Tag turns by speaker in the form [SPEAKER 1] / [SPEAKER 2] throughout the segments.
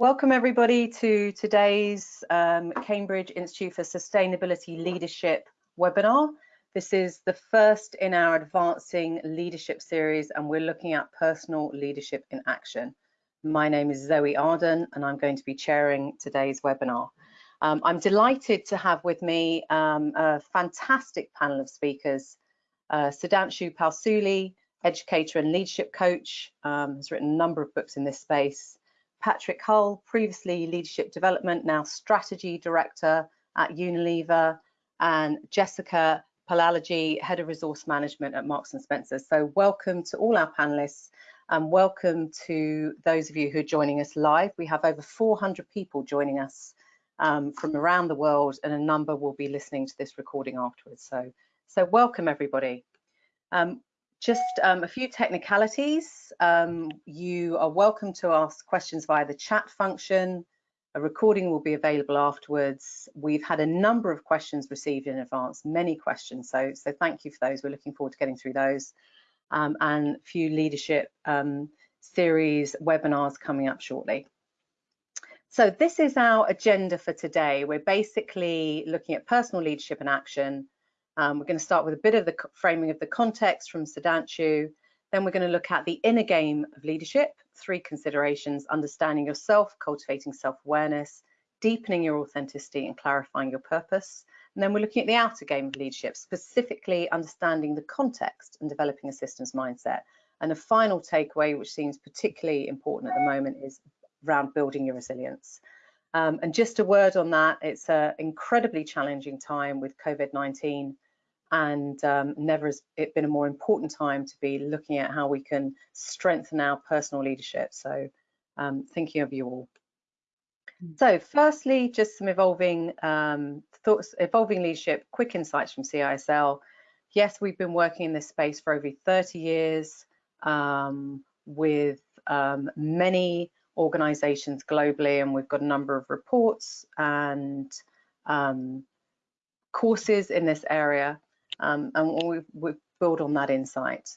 [SPEAKER 1] Welcome everybody to today's um, Cambridge Institute for Sustainability Leadership webinar. This is the first in our Advancing Leadership series and we're looking at personal leadership in action. My name is Zoe Arden and I'm going to be chairing today's webinar. Um, I'm delighted to have with me um, a fantastic panel of speakers. Uh, Sudhanshu Palsule, educator and leadership coach, um, has written a number of books in this space. Patrick Hull, previously leadership development, now strategy director at Unilever, and Jessica Palalaji, head of resource management at Marks and Spencer. So welcome to all our panelists and welcome to those of you who are joining us live. We have over 400 people joining us um, from around the world and a number will be listening to this recording afterwards. So, so welcome everybody. Um, just um, a few technicalities. Um, you are welcome to ask questions via the chat function. A recording will be available afterwards. We've had a number of questions received in advance, many questions. So, so thank you for those. We're looking forward to getting through those. Um, and a few leadership um, series webinars coming up shortly. So this is our agenda for today. We're basically looking at personal leadership and action, um, we're going to start with a bit of the framing of the context from Sudhanshu. Then we're going to look at the inner game of leadership, three considerations, understanding yourself, cultivating self-awareness, deepening your authenticity and clarifying your purpose. And then we're looking at the outer game of leadership, specifically understanding the context and developing a systems mindset. And a final takeaway, which seems particularly important at the moment, is around building your resilience. Um, and just a word on that, it's an incredibly challenging time with COVID-19 and um, never has it been a more important time to be looking at how we can strengthen our personal leadership. So um, thinking of you all. Hmm. So firstly, just some evolving um, thoughts, evolving leadership, quick insights from CISL. Yes, we've been working in this space for over 30 years um, with um, many organizations globally, and we've got a number of reports and um, courses in this area, um, and we, we build on that insight.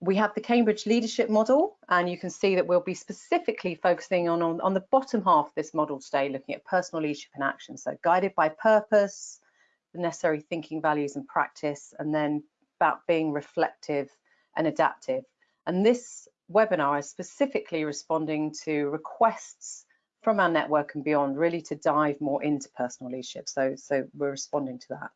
[SPEAKER 1] We have the Cambridge Leadership Model, and you can see that we'll be specifically focusing on, on, on the bottom half of this model today, looking at personal leadership in action. So guided by purpose, the necessary thinking, values, and practice, and then about being reflective and adaptive. And this webinar is specifically responding to requests from our network and beyond, really to dive more into personal leadership. So, so we're responding to that.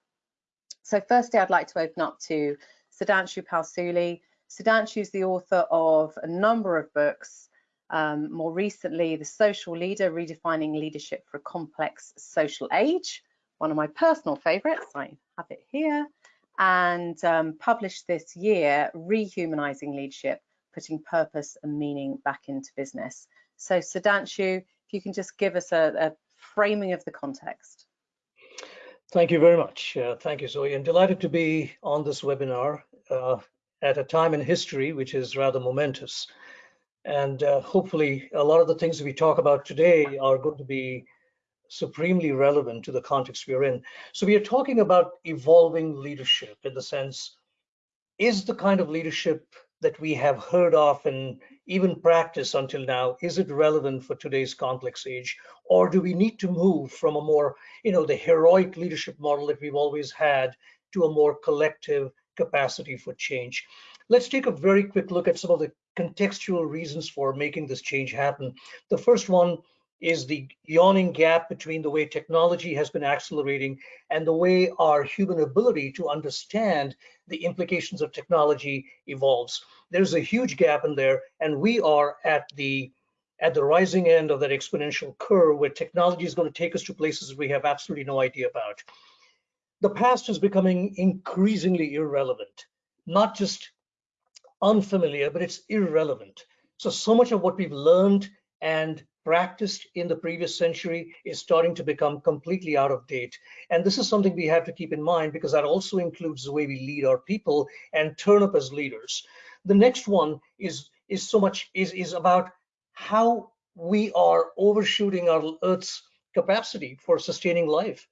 [SPEAKER 1] So firstly, I'd like to open up to Sudhanshu Palsule. Sudhanshu is the author of a number of books, um, more recently, The Social Leader, Redefining Leadership for a Complex Social Age, one of my personal favorites, I have it here, and um, published this year, Rehumanizing Leadership, putting purpose and meaning back into business. So Sudhanshu, if you can just give us a, a framing of the context.
[SPEAKER 2] Thank you very much. Uh, thank you, Zoe. I'm delighted to be on this webinar uh, at a time in history which is rather momentous. And uh, hopefully a lot of the things we talk about today are going to be supremely relevant to the context we're in. So we are talking about evolving leadership in the sense, is the kind of leadership that we have heard of and even practice until now, is it relevant for today's complex age? Or do we need to move from a more, you know, the heroic leadership model that we've always had to a more collective capacity for change? Let's take a very quick look at some of the contextual reasons for making this change happen. The first one is the yawning gap between the way technology has been accelerating and the way our human ability to understand the implications of technology evolves. There's a huge gap in there, and we are at the at the rising end of that exponential curve where technology is going to take us to places we have absolutely no idea about. The past is becoming increasingly irrelevant, not just unfamiliar, but it's irrelevant. So, so much of what we've learned and practiced in the previous century is starting to become completely out of date. And this is something we have to keep in mind because that also includes the way we lead our people and turn up as leaders. The next one is is so much is is about how we are overshooting our Earth's capacity for sustaining life.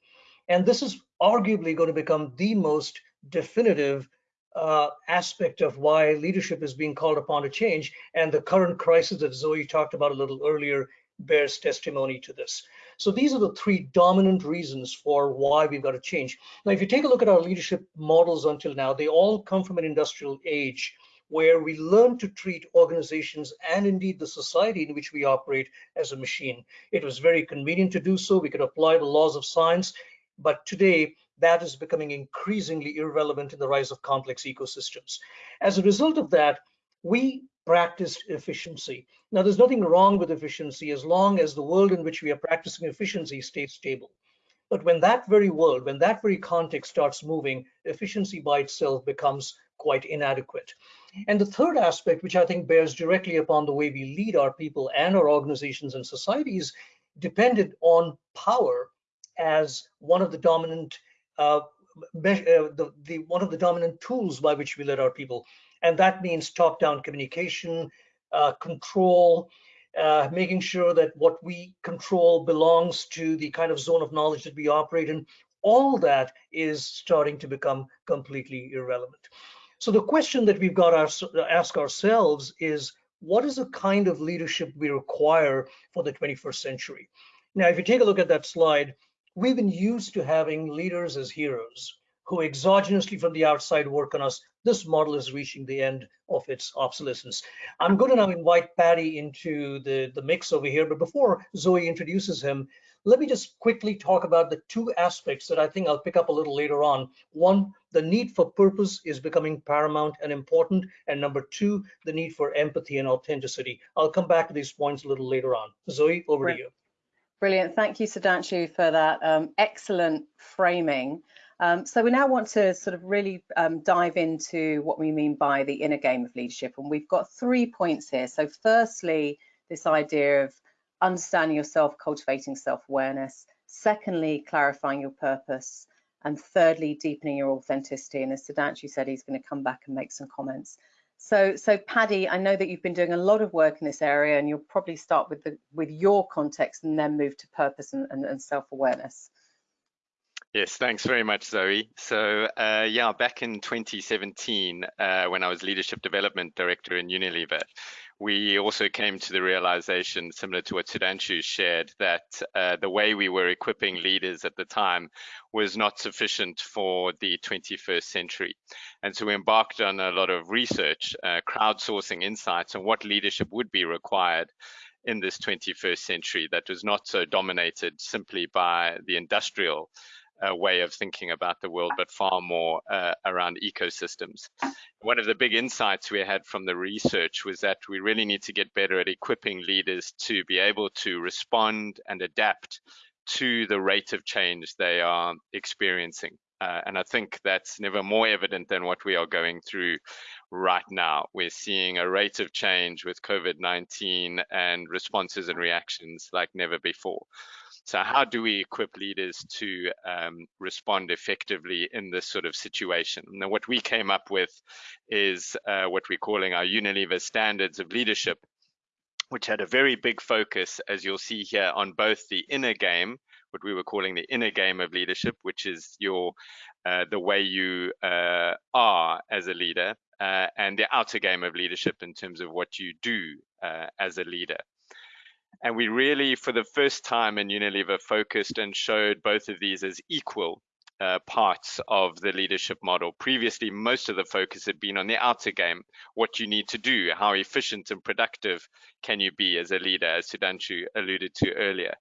[SPEAKER 2] And this is arguably going to become the most definitive uh, aspect of why leadership is being called upon to change. And the current crisis that Zoe talked about a little earlier bears testimony to this. So these are the three dominant reasons for why we've got to change. Now, if you take a look at our leadership models until now, they all come from an industrial age where we learn to treat organizations and indeed the society in which we operate as a machine. It was very convenient to do so. We could apply the laws of science, but today that is becoming increasingly irrelevant in the rise of complex ecosystems. As a result of that, we practice efficiency. Now, there's nothing wrong with efficiency as long as the world in which we are practicing efficiency stays stable. But when that very world, when that very context starts moving, efficiency by itself becomes quite inadequate. And the third aspect, which I think bears directly upon the way we lead our people and our organizations and societies, depended on power as one of the dominant uh, uh, the, the, one of the dominant tools by which we lead our people. And that means top-down communication, uh, control, uh, making sure that what we control belongs to the kind of zone of knowledge that we operate in. All that is starting to become completely irrelevant. So the question that we've got to ask ourselves is, what is the kind of leadership we require for the 21st century? Now, if you take a look at that slide, we've been used to having leaders as heroes who exogenously from the outside work on us. This model is reaching the end of its obsolescence. I'm going to now invite Paddy into the, the mix over here, but before Zoe introduces him, let me just quickly talk about the two aspects that I think I'll pick up a little later on. One, the need for purpose is becoming paramount and important. And number two, the need for empathy and authenticity. I'll come back to these points a little later on. Zoe, over right. to you.
[SPEAKER 1] Brilliant. Thank you, Sudhanshu, for that um, excellent framing. Um, so we now want to sort of really um, dive into what we mean by the inner game of leadership. And we've got three points here. So firstly, this idea of understanding yourself, cultivating self-awareness. Secondly, clarifying your purpose. And thirdly, deepening your authenticity. And as Sudhanshu said, he's going to come back and make some comments. So, so Paddy, I know that you've been doing a lot of work in this area, and you'll probably start with the with your context and then move to purpose and, and, and self-awareness.
[SPEAKER 3] Yes, thanks very much, Zoe. So, uh, yeah, back in 2017, uh, when I was Leadership Development Director in Unilever, we also came to the realization, similar to what Sudhanshu shared, that uh, the way we were equipping leaders at the time was not sufficient for the 21st century. And so we embarked on a lot of research, uh, crowdsourcing insights on what leadership would be required in this 21st century that was not so dominated simply by the industrial uh, way of thinking about the world, but far more uh, around ecosystems. One of the big insights we had from the research was that we really need to get better at equipping leaders to be able to respond and adapt to the rate of change they are experiencing. Uh, and I think that's never more evident than what we are going through right now. We're seeing a rate of change with COVID 19 and responses and reactions like never before. So how do we equip leaders to um, respond effectively in this sort of situation? Now, what we came up with is uh, what we're calling our Unilever standards of leadership, which had a very big focus, as you'll see here, on both the inner game, what we were calling the inner game of leadership, which is your uh, the way you uh, are as a leader, uh, and the outer game of leadership in terms of what you do uh, as a leader. And we really, for the first time in Unilever, focused and showed both of these as equal uh, parts of the leadership model. Previously, most of the focus had been on the outer game, what you need to do, how efficient and productive can you be as a leader, as Sudhanshu alluded to earlier.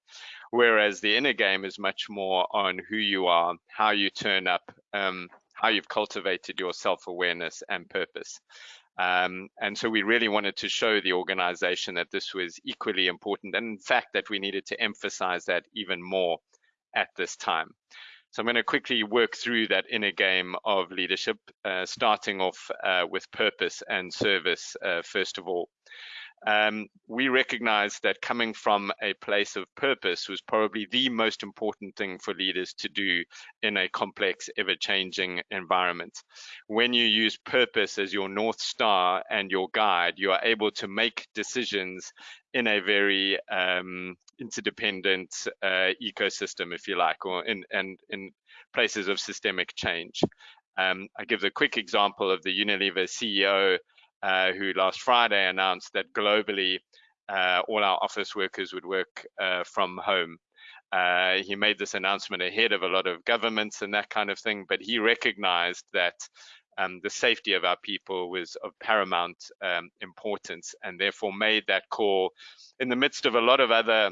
[SPEAKER 3] Whereas the inner game is much more on who you are, how you turn up, um, how you've cultivated your self-awareness and purpose. Um, and so we really wanted to show the organization that this was equally important and in fact that we needed to emphasize that even more at this time. So I'm going to quickly work through that inner game of leadership, uh, starting off uh, with purpose and service, uh, first of all um, we recognized that coming from a place of purpose was probably the most important thing for leaders to do in a complex, ever changing environment. When you use purpose as your North Star and your guide, you are able to make decisions in a very um, interdependent uh, ecosystem, if you like, or in, and in places of systemic change. Um, I give the quick example of the Unilever CEO uh, who last Friday announced that globally uh, all our office workers would work uh, from home. Uh, he made this announcement ahead of a lot of governments and that kind of thing, but he recognized that um, the safety of our people was of paramount um, importance and therefore made that call in the midst of a lot of other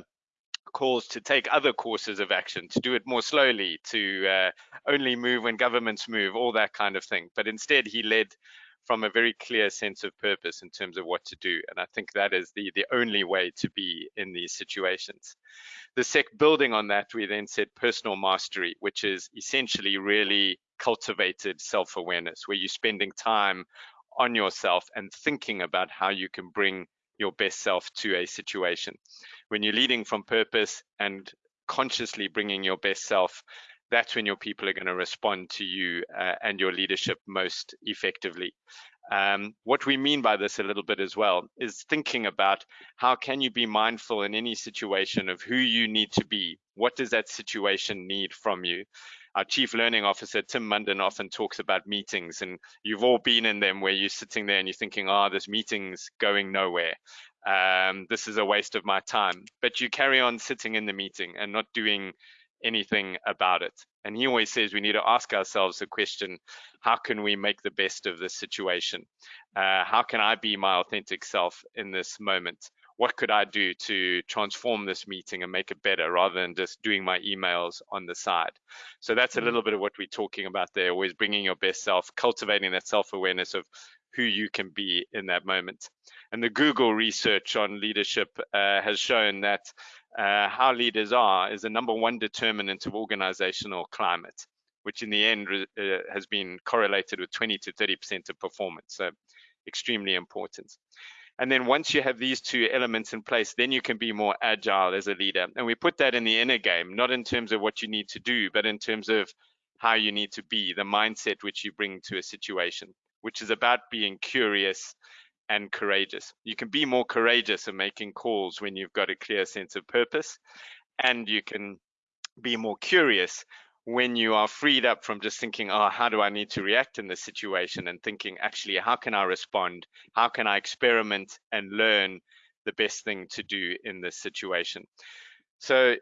[SPEAKER 3] calls to take other courses of action, to do it more slowly, to uh, only move when governments move, all that kind of thing. But instead, he led from a very clear sense of purpose in terms of what to do. And I think that is the, the only way to be in these situations. The sec building on that, we then said personal mastery, which is essentially really cultivated self-awareness, where you're spending time on yourself and thinking about how you can bring your best self to a situation. When you're leading from purpose and consciously bringing your best self, that's when your people are going to respond to you uh, and your leadership most effectively. Um, what we mean by this a little bit as well is thinking about how can you be mindful in any situation of who you need to be? What does that situation need from you? Our chief learning officer, Tim Munden, often talks about meetings, and you've all been in them where you're sitting there and you're thinking, oh, this meeting's going nowhere. Um, this is a waste of my time. But you carry on sitting in the meeting and not doing anything about it. And he always says we need to ask ourselves the question, how can we make the best of this situation? Uh, how can I be my authentic self in this moment? What could I do to transform this meeting and make it better rather than just doing my emails on the side? So that's a mm. little bit of what we're talking about there, always bringing your best self, cultivating that self-awareness of who you can be in that moment. And the Google research on leadership uh, has shown that uh, how leaders are is the number one determinant of organizational climate, which in the end uh, has been correlated with 20 to 30% of performance. So extremely important. And then once you have these two elements in place, then you can be more agile as a leader. And we put that in the inner game, not in terms of what you need to do, but in terms of how you need to be, the mindset which you bring to a situation, which is about being curious and courageous. You can be more courageous in making calls when you've got a clear sense of purpose, and you can be more curious when you are freed up from just thinking, oh, how do I need to react in this situation? And thinking, actually, how can I respond? How can I experiment and learn the best thing to do in this situation? So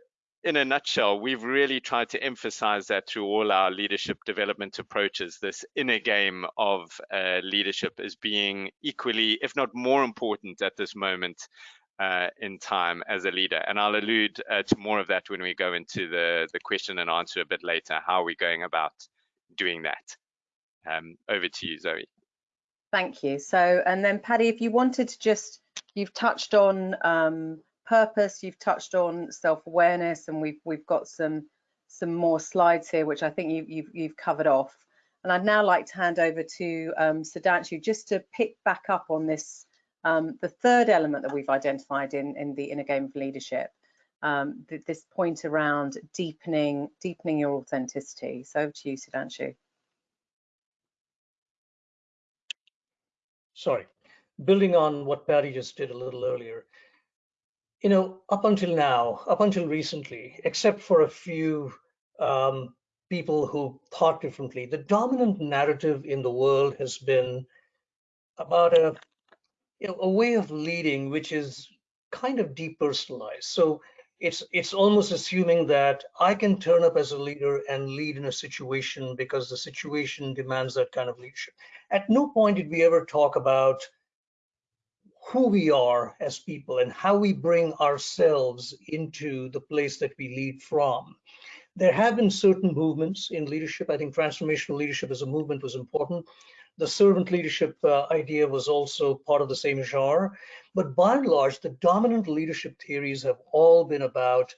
[SPEAKER 3] in a nutshell, we've really tried to emphasize that through all our leadership development approaches. This inner game of uh, leadership is being equally, if not more important at this moment uh, in time as a leader. And I'll allude uh, to more of that when we go into the, the question and answer a bit later, how are we going about doing that? Um, over to you, Zoe.
[SPEAKER 1] Thank you. So, and then Paddy, if you wanted to just, you've touched on um, purpose, you've touched on self-awareness, and we've we've got some some more slides here, which I think you, you've you've covered off. And I'd now like to hand over to um, Sudhanshu just to pick back up on this, um, the third element that we've identified in in the inner game of leadership. Um, th this point around deepening deepening your authenticity. So over to you, Sudhanshu.
[SPEAKER 2] Sorry, building on what Paddy just did a little earlier, you know, up until now, up until recently, except for a few um, people who thought differently, the dominant narrative in the world has been about a, you know, a way of leading which is kind of depersonalized. So it's it's almost assuming that I can turn up as a leader and lead in a situation because the situation demands that kind of leadership. At no point did we ever talk about who we are as people and how we bring ourselves into the place that we lead from. There have been certain movements in leadership. I think transformational leadership as a movement was important. The servant leadership uh, idea was also part of the same genre. But by and large, the dominant leadership theories have all been about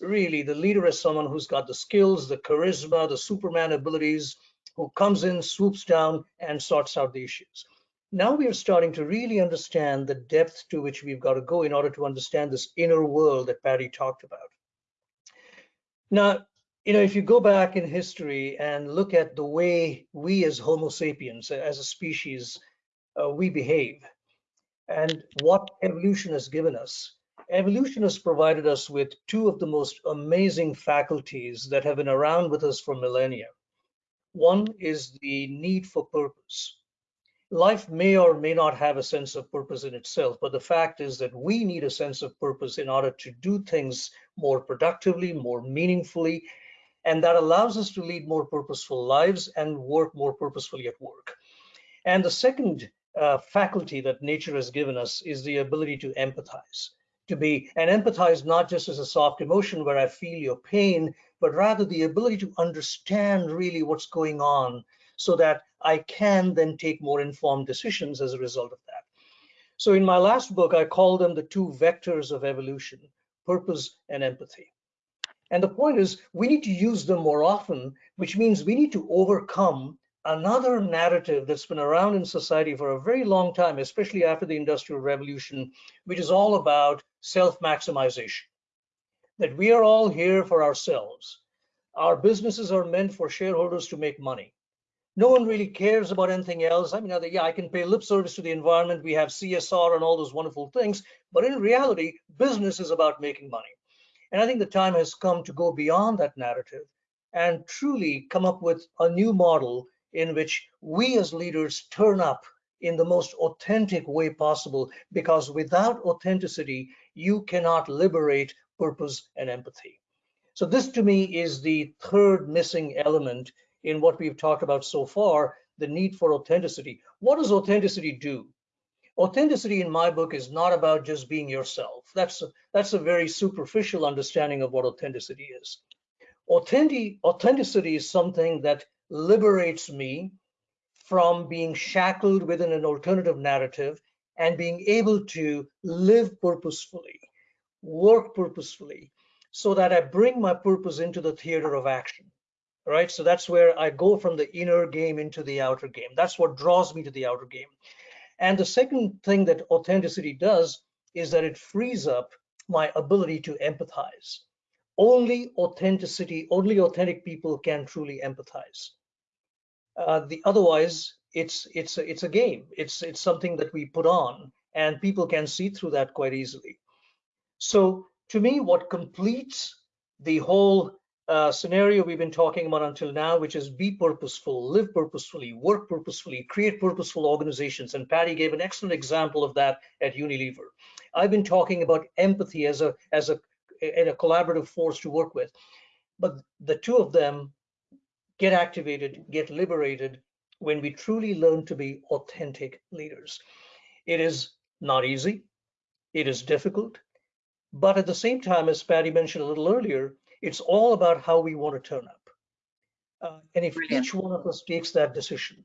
[SPEAKER 2] really the leader as someone who's got the skills, the charisma, the Superman abilities, who comes in, swoops down, and sorts out the issues now we are starting to really understand the depth to which we've got to go in order to understand this inner world that Paddy talked about. Now, you know, if you go back in history and look at the way we as Homo sapiens, as a species, uh, we behave, and what evolution has given us, evolution has provided us with two of the most amazing faculties that have been around with us for millennia. One is the need for purpose life may or may not have a sense of purpose in itself, but the fact is that we need a sense of purpose in order to do things more productively, more meaningfully, and that allows us to lead more purposeful lives and work more purposefully at work. And the second uh, faculty that nature has given us is the ability to empathize, to be and empathize not just as a soft emotion where I feel your pain, but rather the ability to understand really what's going on so that I can then take more informed decisions as a result of that. So in my last book, I call them the two vectors of evolution, purpose and empathy. And the point is we need to use them more often, which means we need to overcome another narrative that's been around in society for a very long time, especially after the Industrial Revolution, which is all about self-maximization. That we are all here for ourselves. Our businesses are meant for shareholders to make money. No one really cares about anything else. I mean, yeah, I can pay lip service to the environment. We have CSR and all those wonderful things, but in reality, business is about making money. And I think the time has come to go beyond that narrative and truly come up with a new model in which we as leaders turn up in the most authentic way possible, because without authenticity, you cannot liberate purpose and empathy. So this to me is the third missing element in what we've talked about so far, the need for authenticity. What does authenticity do? Authenticity in my book is not about just being yourself. That's a, that's a very superficial understanding of what authenticity is. Authentic, authenticity is something that liberates me from being shackled within an alternative narrative and being able to live purposefully, work purposefully, so that I bring my purpose into the theater of action. Right. So that's where I go from the inner game into the outer game. That's what draws me to the outer game. And the second thing that authenticity does is that it frees up my ability to empathize. Only authenticity, only authentic people can truly empathize. Uh, the otherwise, it's it's a, it's a game. It's it's something that we put on, and people can see through that quite easily. So to me, what completes the whole uh, scenario we've been talking about until now, which is be purposeful, live purposefully, work purposefully, create purposeful organizations. And Paddy gave an excellent example of that at Unilever. I've been talking about empathy as a as a a collaborative force to work with, but the two of them get activated, get liberated when we truly learn to be authentic leaders. It is not easy, it is difficult, but at the same time, as Paddy mentioned a little earlier, it's all about how we want to turn up. Uh, and if Brilliant. each one of us takes that decision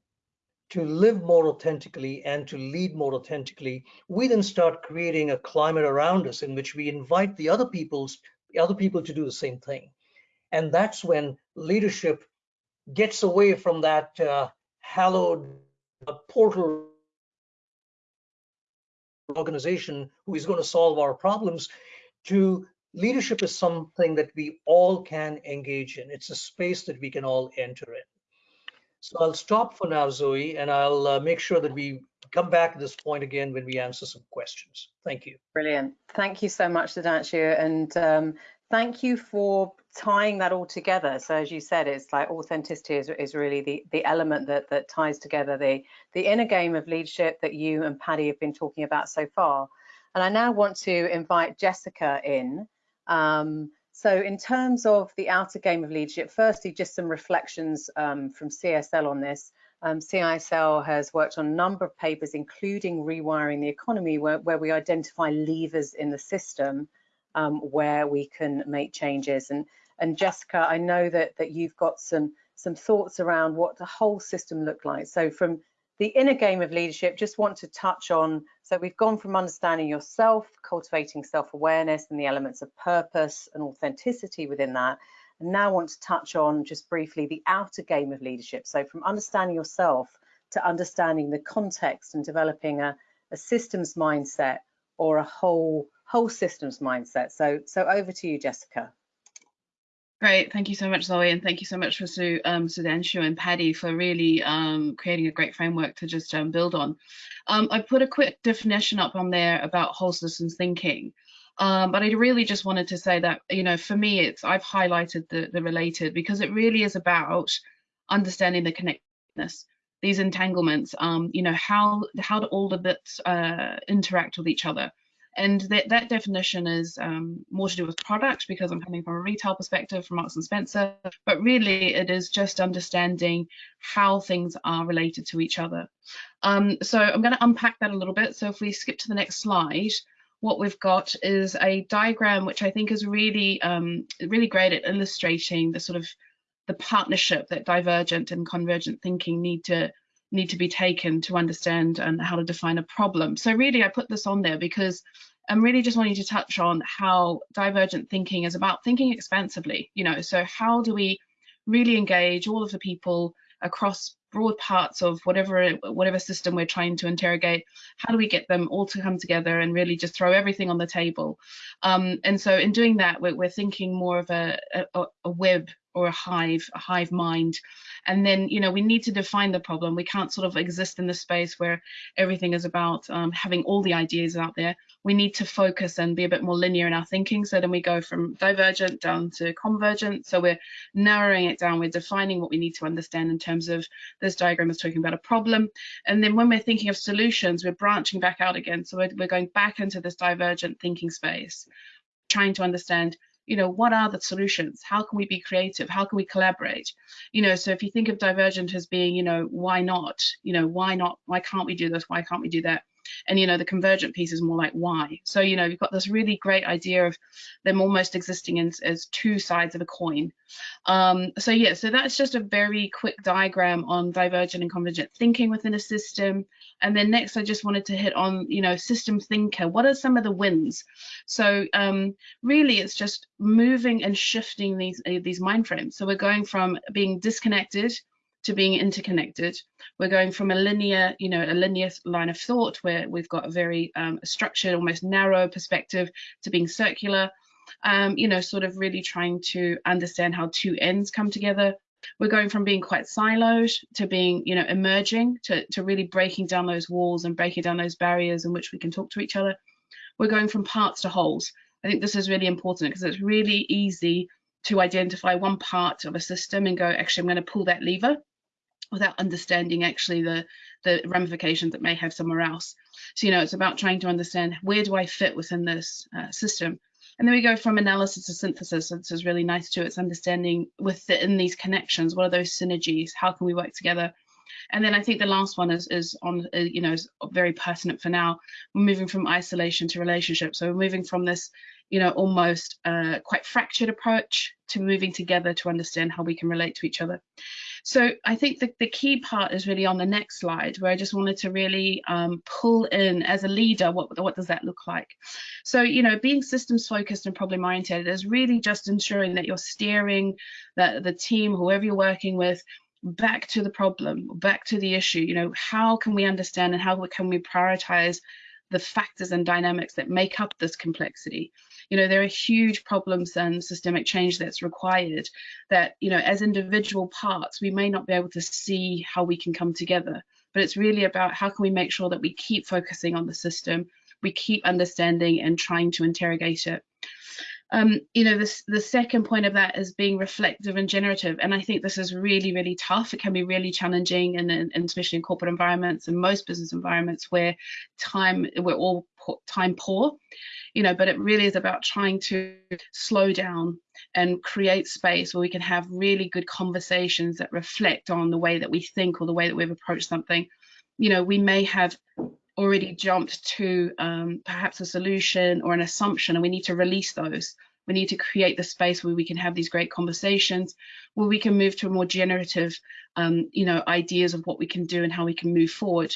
[SPEAKER 2] to live more authentically and to lead more authentically, we then start creating a climate around us in which we invite the other people's the other people to do the same thing. And that's when leadership gets away from that uh, hallowed uh, portal organization who is going to solve our problems to leadership is something that we all can engage in. It's a space that we can all enter in. So I'll stop for now, Zoe, and I'll uh, make sure that we come back to this point again when we answer some questions. Thank you.
[SPEAKER 1] Brilliant. Thank you so much, Sudhanshu. And um, thank you for tying that all together. So as you said, it's like authenticity is, is really the, the element that, that ties together the, the inner game of leadership that you and Paddy have been talking about so far. And I now want to invite Jessica in. Um, so in terms of the outer game of leadership, firstly, just some reflections um, from CSL on this. Um, CISL has worked on a number of papers, including rewiring the economy, where, where we identify levers in the system um, where we can make changes. And, and Jessica, I know that, that you've got some, some thoughts around what the whole system looked like. So from the inner game of leadership, just want to touch on, so we've gone from understanding yourself, cultivating self-awareness and the elements of purpose and authenticity within that, and now want to touch on just briefly the outer game of leadership. So from understanding yourself to understanding the context and developing a, a systems mindset or a whole whole systems mindset. So, so over to you, Jessica.
[SPEAKER 4] Great, thank you so much, Zoe, and thank you so much for Su, um, Sudhanshu and Paddy for really um, creating a great framework to just um, build on. Um, I put a quick definition up on there about whole systems thinking, um, but I really just wanted to say that, you know, for me, it's I've highlighted the, the related because it really is about understanding the connectedness these entanglements, um, you know, how, how do all the bits uh, interact with each other? And that, that definition is um, more to do with product because I'm coming from a retail perspective from Marks and Spencer, but really it is just understanding how things are related to each other. Um, so I'm going to unpack that a little bit. So if we skip to the next slide, what we've got is a diagram which I think is really, um, really great at illustrating the sort of the partnership that divergent and convergent thinking need to need to be taken to understand and how to define a problem. So really I put this on there because I'm really just wanting to touch on how divergent thinking is about thinking expansively, you know, so how do we really engage all of the people across broad parts of whatever whatever system we're trying to interrogate? How do we get them all to come together and really just throw everything on the table? Um, and so in doing that we're, we're thinking more of a, a, a web or a hive, a hive mind. And then, you know, we need to define the problem. We can't sort of exist in the space where everything is about um, having all the ideas out there. We need to focus and be a bit more linear in our thinking. So then we go from divergent down to convergent. So we're narrowing it down. We're defining what we need to understand in terms of this diagram is talking about a problem. And then when we're thinking of solutions, we're branching back out again. So we're, we're going back into this divergent thinking space, trying to understand you know what are the solutions? How can we be creative? How can we collaborate? You know so if you think of divergent as being you know why not? You know why not? Why can't we do this? Why can't we do that and you know the convergent piece is more like why. So you know you've got this really great idea of them almost existing in, as two sides of a coin. Um, so yeah so that's just a very quick diagram on divergent and convergent thinking within a system. And then next i just wanted to hit on you know system thinker. What are some of the wins? So um, really it's just moving and shifting these uh, these mind frames. So we're going from being disconnected to being interconnected. We're going from a linear, you know, a linear line of thought where we've got a very um, structured, almost narrow perspective to being circular, um, you know, sort of really trying to understand how two ends come together. We're going from being quite siloed to being, you know, emerging to, to really breaking down those walls and breaking down those barriers in which we can talk to each other. We're going from parts to wholes. I think this is really important because it's really easy to identify one part of a system and go, actually, I'm going to pull that lever without understanding actually the the ramifications that may have somewhere else. So you know, it's about trying to understand where do I fit within this uh, system. And then we go from analysis to synthesis. So this is really nice too. It's understanding within these connections, what are those synergies? How can we work together? And then I think the last one is, is on, uh, you know, is very pertinent for now. We're moving from isolation to relationship. So we're moving from this, you know, almost uh, quite fractured approach to moving together to understand how we can relate to each other. So I think the, the key part is really on the next slide, where I just wanted to really um, pull in as a leader, what, what does that look like? So, you know, being systems focused and problem oriented is really just ensuring that you're steering the, the team, whoever you're working with, back to the problem, back to the issue. You know, how can we understand and how can we prioritize the factors and dynamics that make up this complexity? you know, there are huge problems and systemic change that's required that, you know, as individual parts, we may not be able to see how we can come together. But it's really about how can we make sure that we keep focusing on the system, we keep understanding and trying to interrogate it. Um, you know, this, the second point of that is being reflective and generative. And I think this is really, really tough. It can be really challenging, and, and especially in corporate environments and most business environments where time, we're all time poor you know, but it really is about trying to slow down and create space where we can have really good conversations that reflect on the way that we think or the way that we've approached something. You know, we may have already jumped to um, perhaps a solution or an assumption, and we need to release those. We need to create the space where we can have these great conversations, where we can move to a more generative, um, you know, ideas of what we can do and how we can move forward.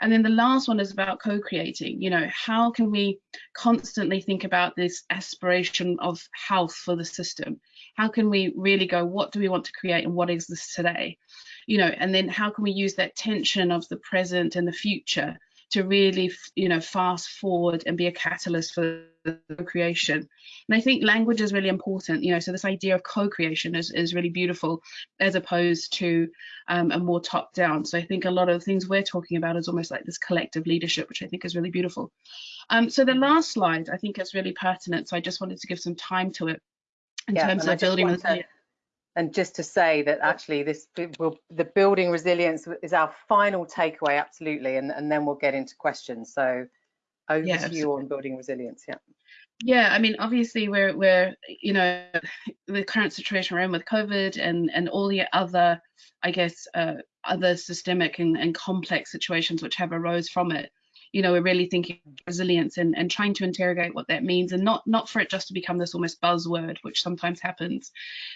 [SPEAKER 4] And then the last one is about co-creating. You know, how can we constantly think about this aspiration of health for the system? How can we really go, what do we want to create and what is this today? You know, and then how can we use that tension of the present and the future to really, you know, fast forward and be a catalyst for the creation. And I think language is really important, you know, so this idea of co-creation is, is really beautiful as opposed to um, a more top down. So I think a lot of the things we're talking about is almost like this collective leadership, which I think is really beautiful. Um, so the last slide, I think is really pertinent. So I just wanted to give some time to it in
[SPEAKER 1] yeah,
[SPEAKER 4] terms of building.
[SPEAKER 1] To, and just to say that actually this will, the building resilience is our final takeaway, absolutely, and, and then we'll get into questions. So over
[SPEAKER 4] Yeah,
[SPEAKER 1] to you on building resilience. Yeah.
[SPEAKER 4] Yeah, I mean, obviously we're we're you know the current situation we're in with COVID and and all the other, I guess, uh, other systemic and, and complex situations which have arose from it. You know, we're really thinking resilience and, and trying to interrogate what that means, and not not for it just to become this almost buzzword, which sometimes happens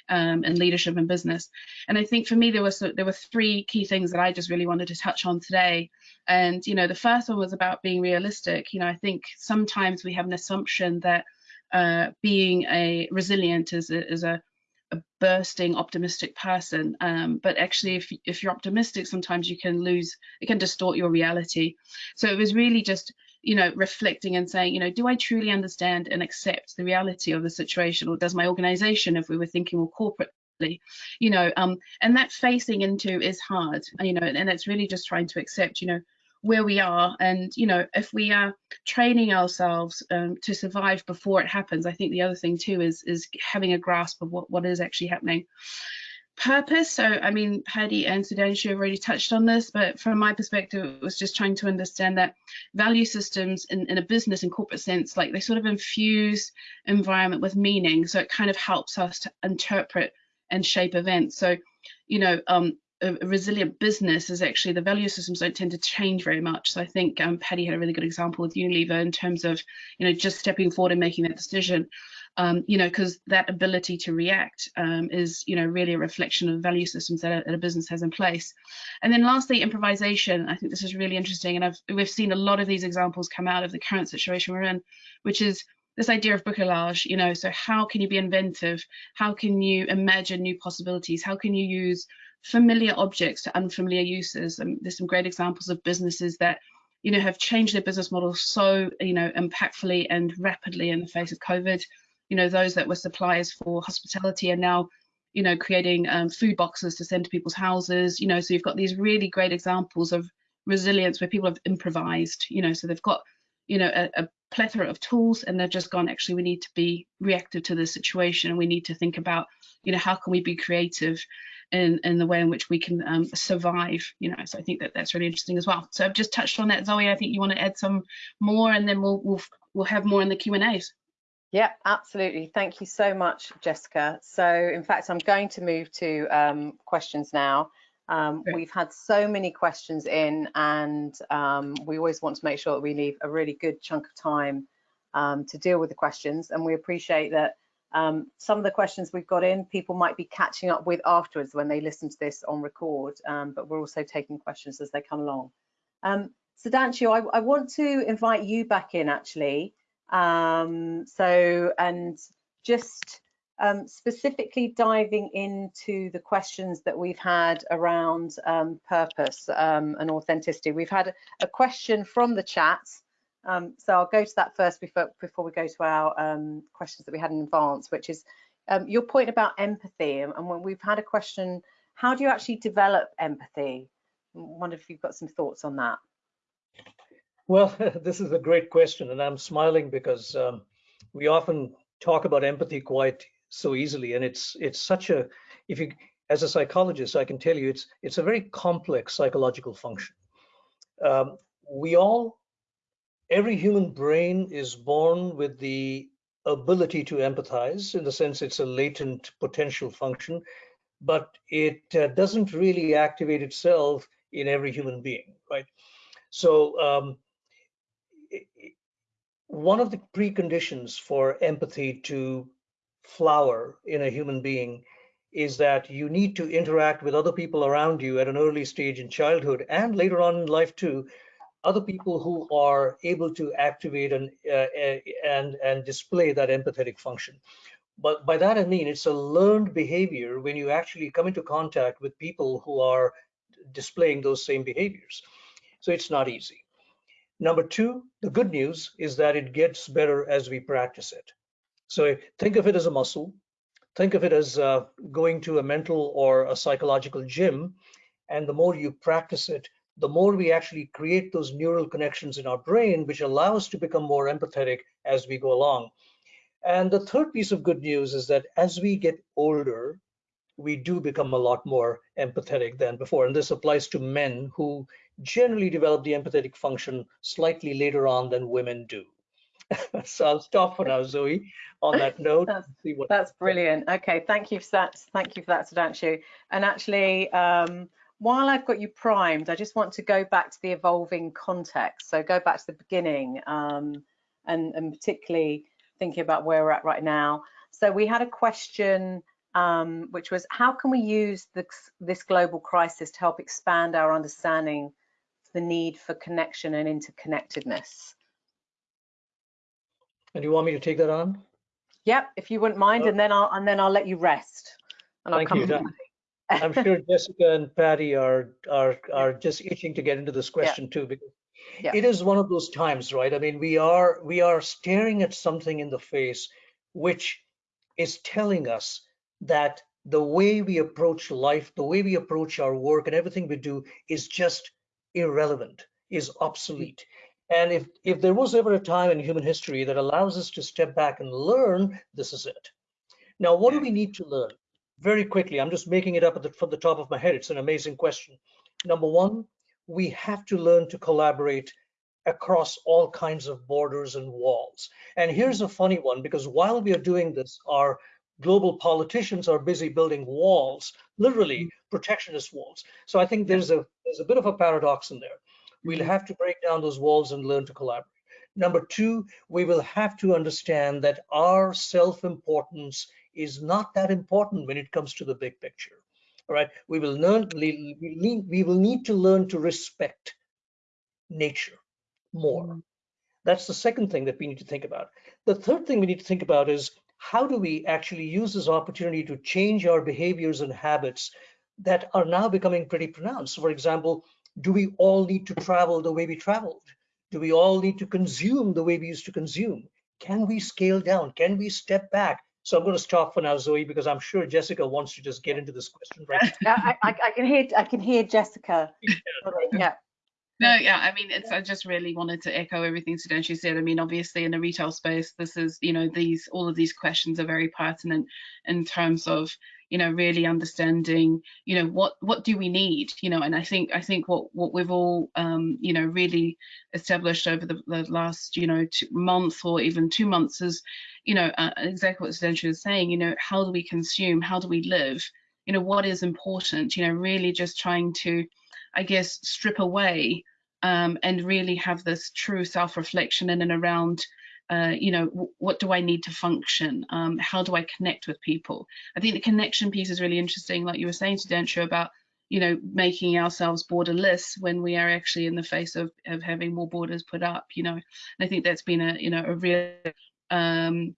[SPEAKER 4] um, in leadership and business. And I think for me there was there were three key things that I just really wanted to touch on today. And you know, the first one was about being realistic. You know, I think sometimes we have an assumption that uh, being a resilient is a, is a, a bursting optimistic person, um, but actually, if if you're optimistic, sometimes you can lose, it can distort your reality. So it was really just you know reflecting and saying you know do i truly understand and accept the reality of the situation or does my organization if we were thinking more corporately you know um and that facing into is hard you know and it's really just trying to accept you know where we are. And you know if we are training ourselves um, to survive before it happens i think the other thing too is is having a grasp of what what is actually happening. Purpose. So i mean paddy and sudhanshu have already touched on this but from my perspective it was just trying to understand that value systems in, in a business and corporate sense like they sort of infuse environment with meaning. So it kind of helps us to interpret and shape events. So you know um, a, resilient business is actually the value systems don't tend to change very much. So I think um, Paddy had a really good example with Unilever in terms of, you know, just stepping forward and making that decision. Um, you know, because that ability to react um, is, you know, really a reflection of value systems that a, that a, business has in place. And then lastly, improvisation. I think this is really interesting, and I've we've seen a lot of these examples come out of the current situation we're in, which is this idea of bricolage. You know, so how can you be inventive? How can you imagine new possibilities? How can you use familiar objects to unfamiliar uses. And there's some great examples of businesses that, you know, have changed their business model so, you know, impactfully and rapidly in the face of COVID. You know, those that were suppliers for hospitality are now, you know, creating um, food boxes to send to people's houses. You know, so you've got these really great examples of resilience where people have improvised. You know, so they've got, you know, a, a plethora of tools and they've just gone actually we need to be reactive to the situation and we need to think about you know how can we be creative in, in the way in which we can um, survive, you know, so I think that that's really interesting as well. So I've just touched on that, Zoe, I think you want to add some more and then we'll, we'll, we'll have more in the Q&As.
[SPEAKER 1] Yeah, absolutely. Thank you so much, Jessica. So in fact, I'm going to move to um, questions now. Um, we've had so many questions in and um, we always want to make sure that we leave a really good chunk of time um, to deal with the questions and we appreciate that um, some of the questions we've got in, people might be catching up with afterwards when they listen to this on record, um, but we're also taking questions as they come along. Um, Sudhanshu, I, I want to invite you back in actually. Um, so, and just um, specifically diving into the questions that we've had around um, purpose and authenticity. We've had a question from the chat um, so I'll go to that first before, before we go to our um, questions that we had in advance, which is um, your point about empathy. And, when we've had a question, how do you actually develop empathy? I wonder if you've got some thoughts on that.
[SPEAKER 2] Well, this is a great question, and I'm smiling because um, we often talk about empathy quite so easily, and it's it's such a if you as a psychologist, I can tell you it's it's a very complex psychological function. Um, we all every human brain is born with the ability to empathize in the sense it's a latent potential function, but it uh, doesn't really activate itself in every human being, right? So um, one of the preconditions for empathy to flower in a human being is that you need to interact with other people around you at an early stage in childhood and later on in life too other people who are able to activate and uh, and and display that empathetic function. But by that i mean it's a learned behavior when you actually come into contact with people who are displaying those same behaviors. So it's not easy. Number two the good news is that it gets better as we practice it. So think of it as a muscle. Think of it as uh, going to a mental or a psychological gym and the more you practice it the more we actually create those neural connections in our brain, which allow us to become more empathetic as we go along. And the third piece of good news is that as we get older, we do become a lot more empathetic than before. And this applies to men who generally develop the empathetic function slightly later on than women do. so I'll stop for now, Zoe, on that note.
[SPEAKER 1] that's, that's brilliant. Okay, thank you for that. Thank you for that, Sudhanshu. And actually, um, while I've got you primed, I just want to go back to the evolving context. So go back to the beginning um, and, and particularly thinking about where we're at right now. So we had a question um, which was how can we use this, this global crisis to help expand our understanding of the need for connection and interconnectedness?
[SPEAKER 2] And do you want me to take that on?
[SPEAKER 1] Yep, if you wouldn't mind, oh. and then I'll and then I'll let you rest. And
[SPEAKER 2] Thank I'll come you. I'm sure Jessica and Paddy are are are just itching to get into this question yeah. too because yeah. it is one of those times, right? I mean, we are we are staring at something in the face which is telling us that the way we approach life, the way we approach our work and everything we do is just irrelevant, is obsolete. And if, if there was ever a time in human history that allows us to step back and learn, this is it. Now, what do we need to learn? Very quickly, I'm just making it up the, from the top of my head. It's an amazing question. Number one, we have to learn to collaborate across all kinds of borders and walls. And here's a funny one, because while we are doing this, our global politicians are busy building walls, literally mm-hmm. protectionist walls. So I think there's a there's a bit of a paradox in there. We'll mm-hmm. have to break down those walls and learn to collaborate. Number two, we will have to understand that our self-importance is not that important when it comes to the big picture. All right, we will learn, we will need to learn to respect nature more. Mm. That's the second thing that we need to think about. The third thing we need to think about is how do we actually use this opportunity to change our behaviors and habits that are now becoming pretty pronounced. For example, do we all need to travel the way we traveled? Do we all need to consume the way we used to consume? Can we scale down? Can we step back? So I'm going to stop for now, Zoe, because I'm sure Jessica wants to just get into this question right.
[SPEAKER 1] I, I, I, can hear I can hear Jessica. yeah.
[SPEAKER 4] No, yeah, I mean, it's. I just really wanted to echo everything Sudhanshu said. I mean, obviously, in the retail space, this is, you know, these all of these questions are very pertinent in terms of, you know, really understanding, you know, what what do we need, you know, and I think I think what what we've all, um, you know, really established over the, the last, you know, two month or even two months is, you know, uh, exactly what Sudhanshu is saying. You know, how do we consume? How do we live? You know, what is important? You know, really just trying to I guess, strip away um, and really have this true self-reflection in and around uh, you know, what do I need to function? Um, how do I connect with people? I think the connection piece is really interesting, like you were saying Sudhanshu about, you know, making ourselves borderless when we are actually in the face of, of having more borders put up, you know. And I think that's been a, you know, a real, um,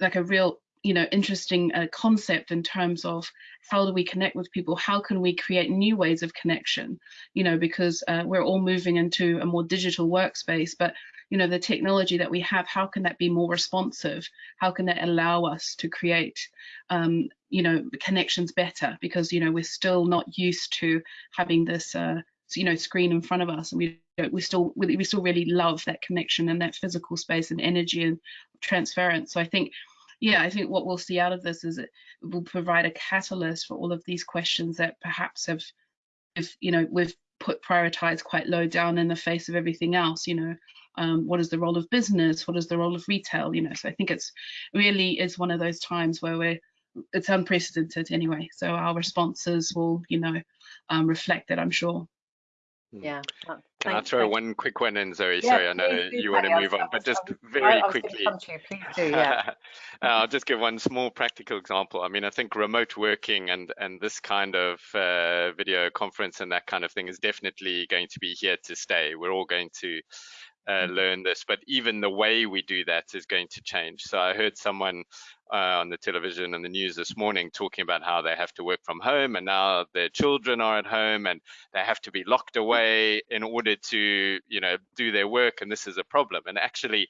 [SPEAKER 4] like a real you know interesting uh, concept in terms of how do we connect with people how can we create new ways of connection you know because uh, we're all moving into a more digital workspace but you know the technology that we have how can that be more responsive? How can that allow us to create um, you know connections better? Because you know we're still not used to having this uh, you know screen in front of us and we we still we still really love that connection and that physical space and energy and transference. So i think yeah, I think what we'll see out of this is it will provide a catalyst for all of these questions that perhaps have, if you know, we've put prioritized quite low down in the face of everything else. You know, um, what is the role of business? What is the role of retail? You know, so I think it's really is one of those times where we're it's unprecedented anyway. So our responses will, you know, um, reflect that, I'm sure.
[SPEAKER 1] Hmm. Yeah.
[SPEAKER 3] Can I throw one quick one in, Zoe? Yeah, Sorry, I know you want to move on, but just very quickly.
[SPEAKER 1] Do, yeah.
[SPEAKER 3] I'll just give one small practical example. I mean, I think remote working and and this kind of uh, video conference and that kind of thing is definitely going to be here to stay. We're all going to uh, learn this, but even the way we do that is going to change. So I heard someone uh, on the television and the news this morning talking about how they have to work from home and now their children are at home and they have to be locked away in order to, you know, do their work. And this is a problem. And actually,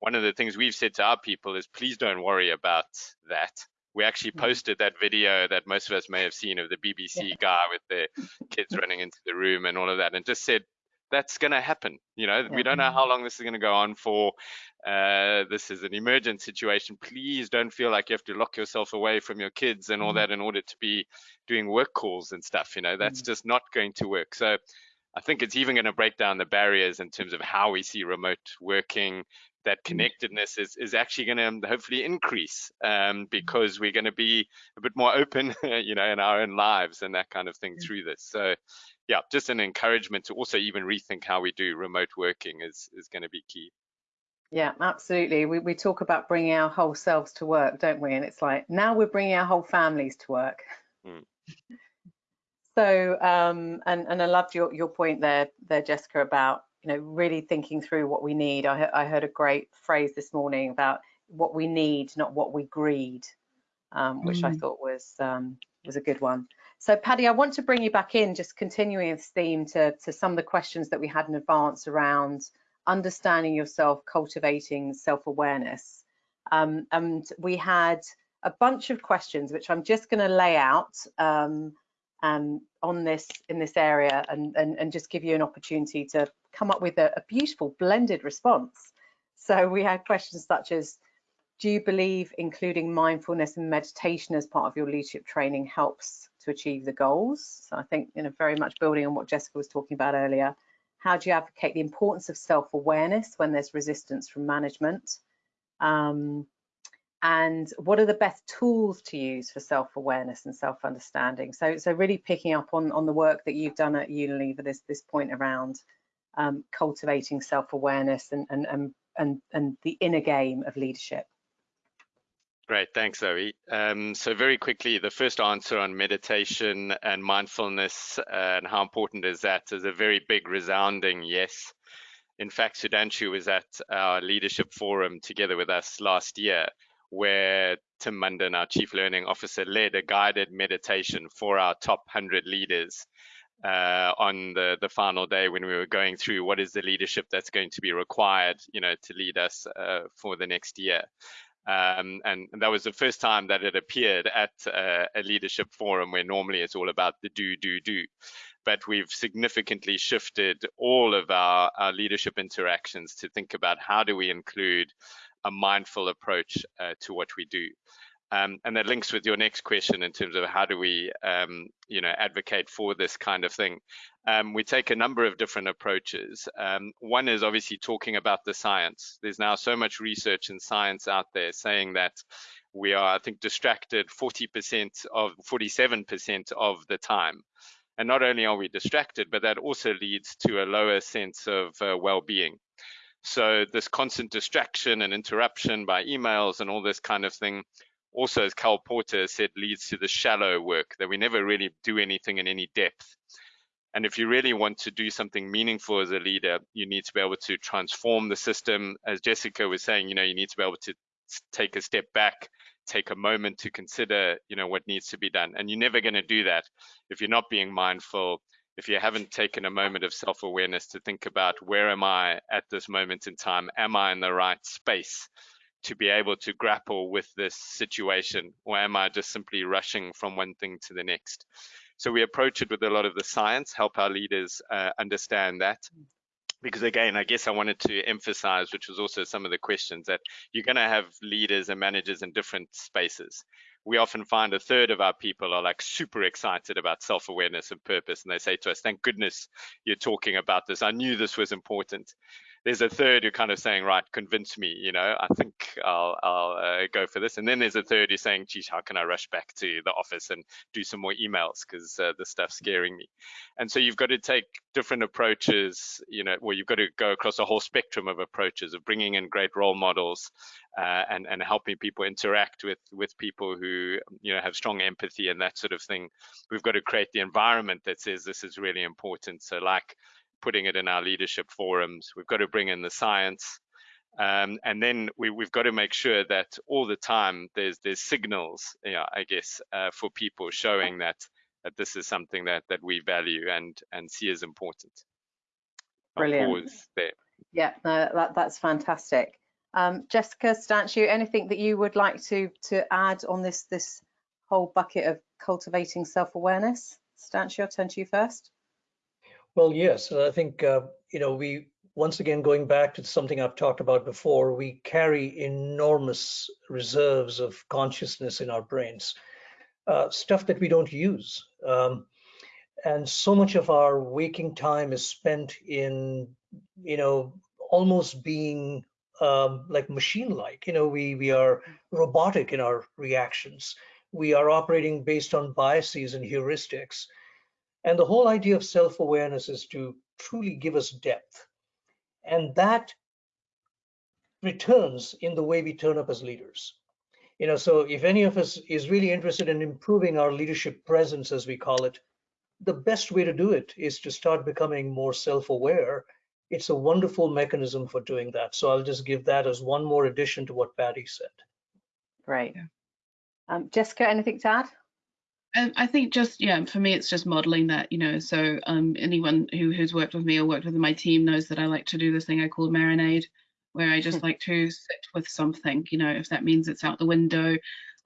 [SPEAKER 3] one of the things we've said to our people is please don't worry about that. We actually mm. posted that video that most of us may have seen of the BBC guy with the kids running into the room and all of that, and just said that's going to happen. You know,
[SPEAKER 1] Yeah.
[SPEAKER 3] we don't know how long this is going to go on for. Uh, this is an emergent situation. Please don't feel like you have to lock yourself away from your kids and all
[SPEAKER 1] Mhm.
[SPEAKER 3] that in order to be doing work calls and stuff. You know, that's just not going to work. So I think it's even going to break down the barriers in terms of how we see remote working. That connectedness is, is actually going to hopefully increase um, because we're going to be a bit more open, you know, in our own lives and that kind of thing through this. So, yeah, just an encouragement to also even rethink how we do remote working is is going to be key.
[SPEAKER 1] Yeah, absolutely. We, we talk about bringing our whole selves to work, don't we? And it's like now we're bringing our whole families to work.
[SPEAKER 3] Mm.
[SPEAKER 1] So, um, and and I loved your your point there, there, Jessica, about you know really thinking through what we need. I I heard a great phrase this morning about what we need, not what we greed, um, which I
[SPEAKER 4] Mm.
[SPEAKER 1] thought was um, was a good one. So, Paddy, I want to bring you back in, just continuing this theme to to some of the questions that we had in advance around understanding yourself, cultivating self-awareness. Um, and we had a bunch of questions, which I'm just going to lay out um, um, on this in this area, and, and and just give you an opportunity to come up with a, a beautiful blended response. So we had questions such as, do you believe including mindfulness and meditation as part of your leadership training helps achieve the goals? So I think, you know, very much building on what Jessica was talking about earlier. How do you advocate the importance of self-awareness when there's resistance from management? Um, and what are the best tools to use for self-awareness and self-understanding? So, so really picking up on, on the work that you've done at Unilever, this, this point around um, cultivating self-awareness and, and, and, and, and the inner game of leadership.
[SPEAKER 3] Great, thanks, Zoe. Um, so very quickly, the first answer on meditation and mindfulness and how important is that is a very big resounding yes. In fact, Sudhanshu was at our leadership forum together with us last year, where Tim Munden, our chief learning officer, led a guided meditation for our top 100 leaders uh, on the, the final day when we were going through what is the leadership that's going to be required, you know, to lead us uh, for the next year. Um, and, and that was the first time that it appeared at uh, a leadership forum where normally it's all about the do, do, do. But we've significantly shifted all of our, our leadership interactions to think about how do we include a mindful approach uh, to what we do. Um, and that links with your next question in terms of how do we, um, you know, advocate for this kind of thing. Um, we take a number of different approaches. Um, one is obviously talking about the science. There's now so much research and science out there saying that we are, I think, distracted 40% of 47% of the time. And not only are we distracted, but that also leads to a lower sense of uh, well-being. So this constant distraction and interruption by emails and all this kind of thing also, as Cal Porter said, leads to the shallow work that we never really do anything in any depth. And if you really want to do something meaningful as a leader, you need to be able to transform the system. As Jessica was saying, you know, you need to be able to take a step back, take a moment to consider, you know, what needs to be done. And you're never going to do that if you're not being mindful, if you haven't taken a moment of self-awareness to think about where am I at this moment in time? Am I in the right space? To be able to grapple with this situation? Or am i just simply rushing from one thing to the next? So we approach it with a lot of the science help our leaders uh, understand that. Because again i guess i wanted to emphasize which was also some of the questions that you're going to have leaders and managers in different spaces. We often find a third of our people are like super excited about self-awareness and purpose and they say to us thank goodness you're talking about this. I knew this was important there's a third who kind of saying, right, convince me, you know, I think I'll, I'll uh, go for this. And then there's a third who's saying, geez, how can I rush back to the office and do some more emails because uh, the stuff's scaring me. And so you've got to take different approaches, you know, well, you've got to go across a whole spectrum of approaches of bringing in great role models uh, and, and helping people interact with, with people who, you know, have strong empathy and that sort of thing. We've got to create the environment that says this is really important. So like, putting it in our leadership forums. We've got to bring in the science. Um, and then we, have got to make sure that all the time there's there's signals, you know, I guess, uh, for people showing that that this is something that that we value and and see as important.
[SPEAKER 1] Brilliant. Yeah, no, that, that's fantastic. Um, Jessica Sudhanshu, anything that you would like to to add on this this whole bucket of cultivating self-awareness? Sudhanshu, I'll turn to you first.
[SPEAKER 2] Well, yes, I think, uh, you know, we, once again, going back to something I've talked about before, we carry enormous reserves of consciousness in our brains, uh, stuff that we don't use. Um, and so much of our waking time is spent in, you know, almost being um, like machine-like. You know, we we are robotic in our reactions. We are operating based on biases and heuristics. And the whole idea of self-awareness is to truly give us depth. And that returns in the way we turn up as leaders. You know, so if any of us is really interested in improving our leadership presence, as we call it, the best way to do it is to start becoming more self-aware it's a wonderful mechanism for doing that. So I'll just give that as one more addition to what Paddy said.
[SPEAKER 1] Great. Um, Jessica, anything to add?
[SPEAKER 4] Um, I think just yeah, for me it's just modeling that, you know. So um, anyone who who's worked with me or worked with my team knows that I like to do this thing I call marinade, where I just hmm. like to sit with something, you know, if that means it's out the window,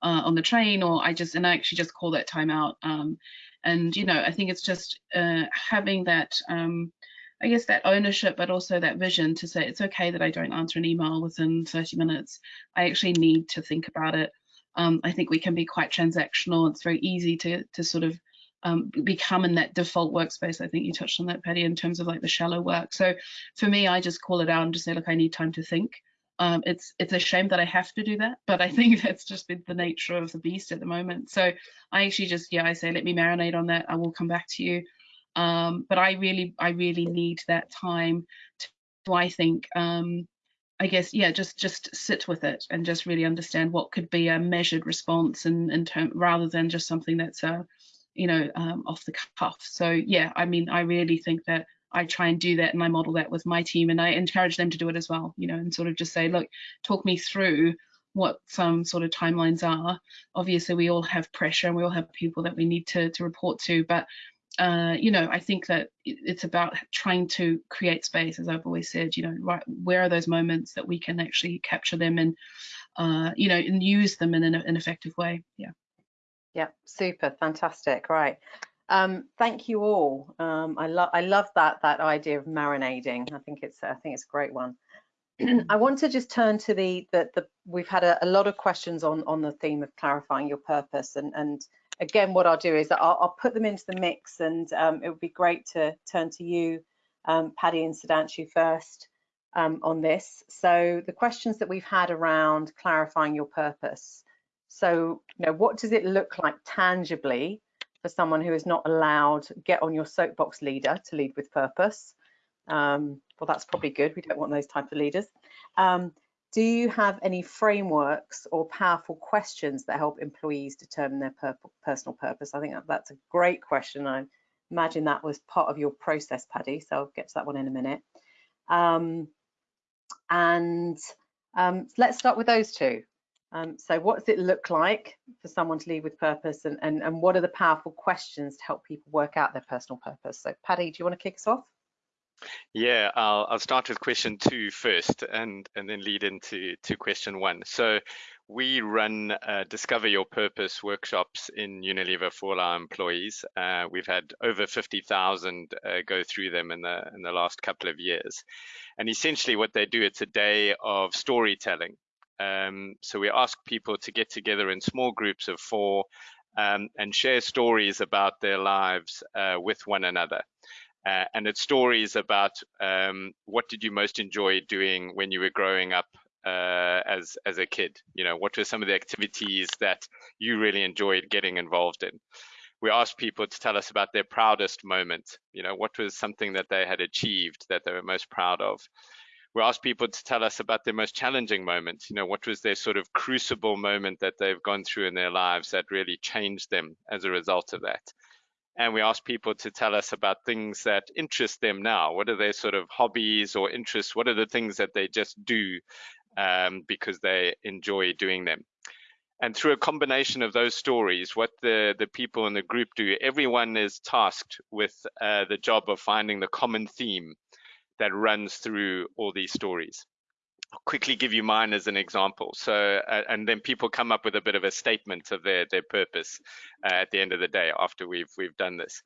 [SPEAKER 4] uh, on the train, or I just and I actually just call that time out. Um, and you know, I think it's just uh, having that um, I guess that ownership, but also that vision to say it's okay that I don't answer an email within 30 minutes. I actually need to think about it. Um, I think we can be quite transactional. It's very easy to to sort of um, become in that default workspace. I think you touched on that, Paddy, in terms of like the shallow work. So for me, I just call it out and just say, look, I need time to think. Um, it's it's a shame that I have to do that, but I think that's just been the nature of the beast at the moment. So I actually just yeah, I say let me marinate on that. I will come back to you. Um, but I really, I really need that time to, I think, um, I guess, yeah, just just sit with it and just really understand what could be a measured response and in, in term rather than just something that's uh, you know, um, off the cuff. So yeah, I mean, I really think that I try and do that and I model that with my team and I encourage them to do it as well, you know, and sort of just say, look, talk me through what some sort of timelines are. Obviously, we all have pressure and we all have people that we need to, to report to, but uh, you know, I think that it's about trying to create space, as I've always said. You know, right, where are those moments that we can actually capture them and, uh, you know, and use them in an, an effective way. Yeah.
[SPEAKER 1] Yeah, super, fantastic. Right. Um, thank you all. Um, I love I love that that idea of marinading. I think it's I think it's a great one. I want to just turn to the the, the we've had a, a, lot of questions on on the theme of clarifying your purpose and and again, what I'll do is I'll, I'll put them into the mix and um, it would be great to turn to you, um, Paddy and Sudhanshu first um, on this. So the questions that we've had around clarifying your purpose. So, you know, what does it look like tangibly for someone who is not allowed get on your soapbox leader to lead with purpose? Um, well, that's probably good. We don't want those type of leaders. Um, do you have any frameworks or powerful questions that help employees determine their personal purpose? I think that's a great question. I imagine that was part of your process, Paddy, so I'll get to that one in a minute. Um, and um, let's start with those two. Um, so what does it look like for someone to lead with purpose and, and, and what are the powerful questions to help people work out their personal purpose? So Paddy, do you want to kick us off?
[SPEAKER 3] Yeah, I'll, I'll start with question two first and, and then lead into to question one. So we run uh, Discover Your Purpose workshops in Unilever for our employees. Uh, we've had over 50,000 uh, go through them in the, in the last couple of years. And essentially what they do, it's a day of storytelling. Um, so we ask people to get together in small groups of four um, and share stories about their lives uh, with one another. Uh, and it's stories about um, what did you most enjoy doing when you were growing up uh, as as a kid. You know, what were some of the activities that you really enjoyed getting involved in? We asked people to tell us about their proudest moment. You know, what was something that they had achieved that they were most proud of. We asked people to tell us about their most challenging moment. You know, what was their sort of crucible moment that they've gone through in their lives that really changed them as a result of that and we ask people to tell us about things that interest them now. What are their sort of hobbies or interests? What are the things that they just do um, because they enjoy doing them? And through a combination of those stories, what the, the people in the group do, everyone is tasked with uh, the job of finding the common theme that runs through all these stories. I'll quickly give you mine as an example. So, uh, and then people come up with a bit of a statement of their their purpose uh, at the end of the day after we've we've done this.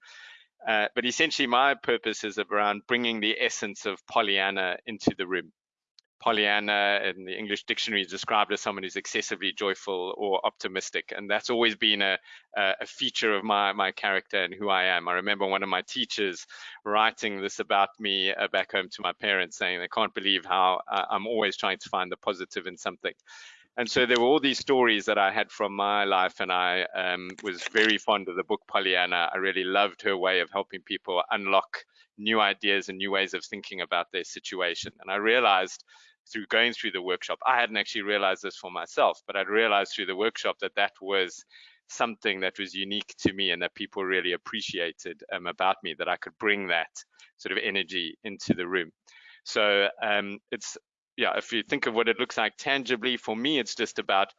[SPEAKER 3] Uh, but essentially, my purpose is around bringing the essence of Pollyanna into the room. Pollyanna in the English dictionary is described as someone who's excessively joyful or optimistic, and that's always been a, a feature of my my character and who I am. I remember one of my teachers writing this about me uh, back home to my parents, saying they can't believe how uh, I'm always trying to find the positive in something. And so there were all these stories that I had from my life, and I um, was very fond of the book Pollyanna. I really loved her way of helping people unlock new ideas and new ways of thinking about their situation. And I realized through going through the workshop, I hadn't actually realized this for myself, but I'd realized through the workshop that that was something that was unique to me and that people really appreciated um, about me, that I could bring that sort of energy into the room. So um, it's yeah, if you think of what it looks like tangibly, for me, it's just about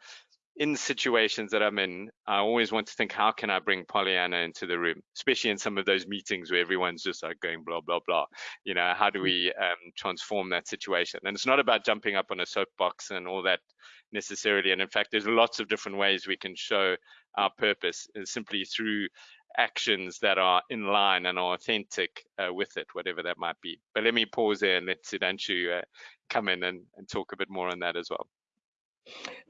[SPEAKER 3] in situations that I'm in, I always want to think, how can I bring Pollyanna into the room, especially in some of those meetings where everyone's just like going blah blah blah. You know, how do mm. we um, transform that situation? And it's not about jumping up on a soapbox and all that necessarily. And in fact, there's lots of different ways we can show our purpose, uh, simply through actions that are in line and are authentic uh, with it, whatever that might be. But let me pause there and let Sudhanshu uh, come in and, and talk a bit more on that as well.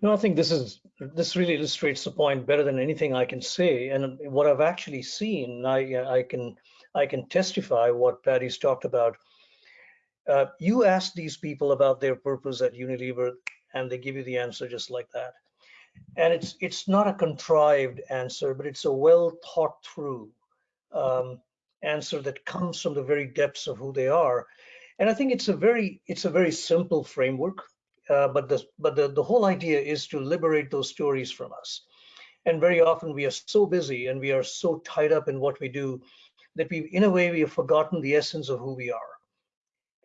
[SPEAKER 2] No, I think this is this really illustrates the point better than anything I can say. And what I've actually seen, I I can I can testify what Paddy's talked about. Uh, you ask these people about their purpose at Unilever, and they give you the answer just like that and it's it's not a contrived answer, but it's a well thought through um, answer that comes from the very depths of who they are. And I think it's a very it's a very simple framework, uh, but the but the the whole idea is to liberate those stories from us. And very often we are so busy and we are so tied up in what we do that we in a way we have forgotten the essence of who we are.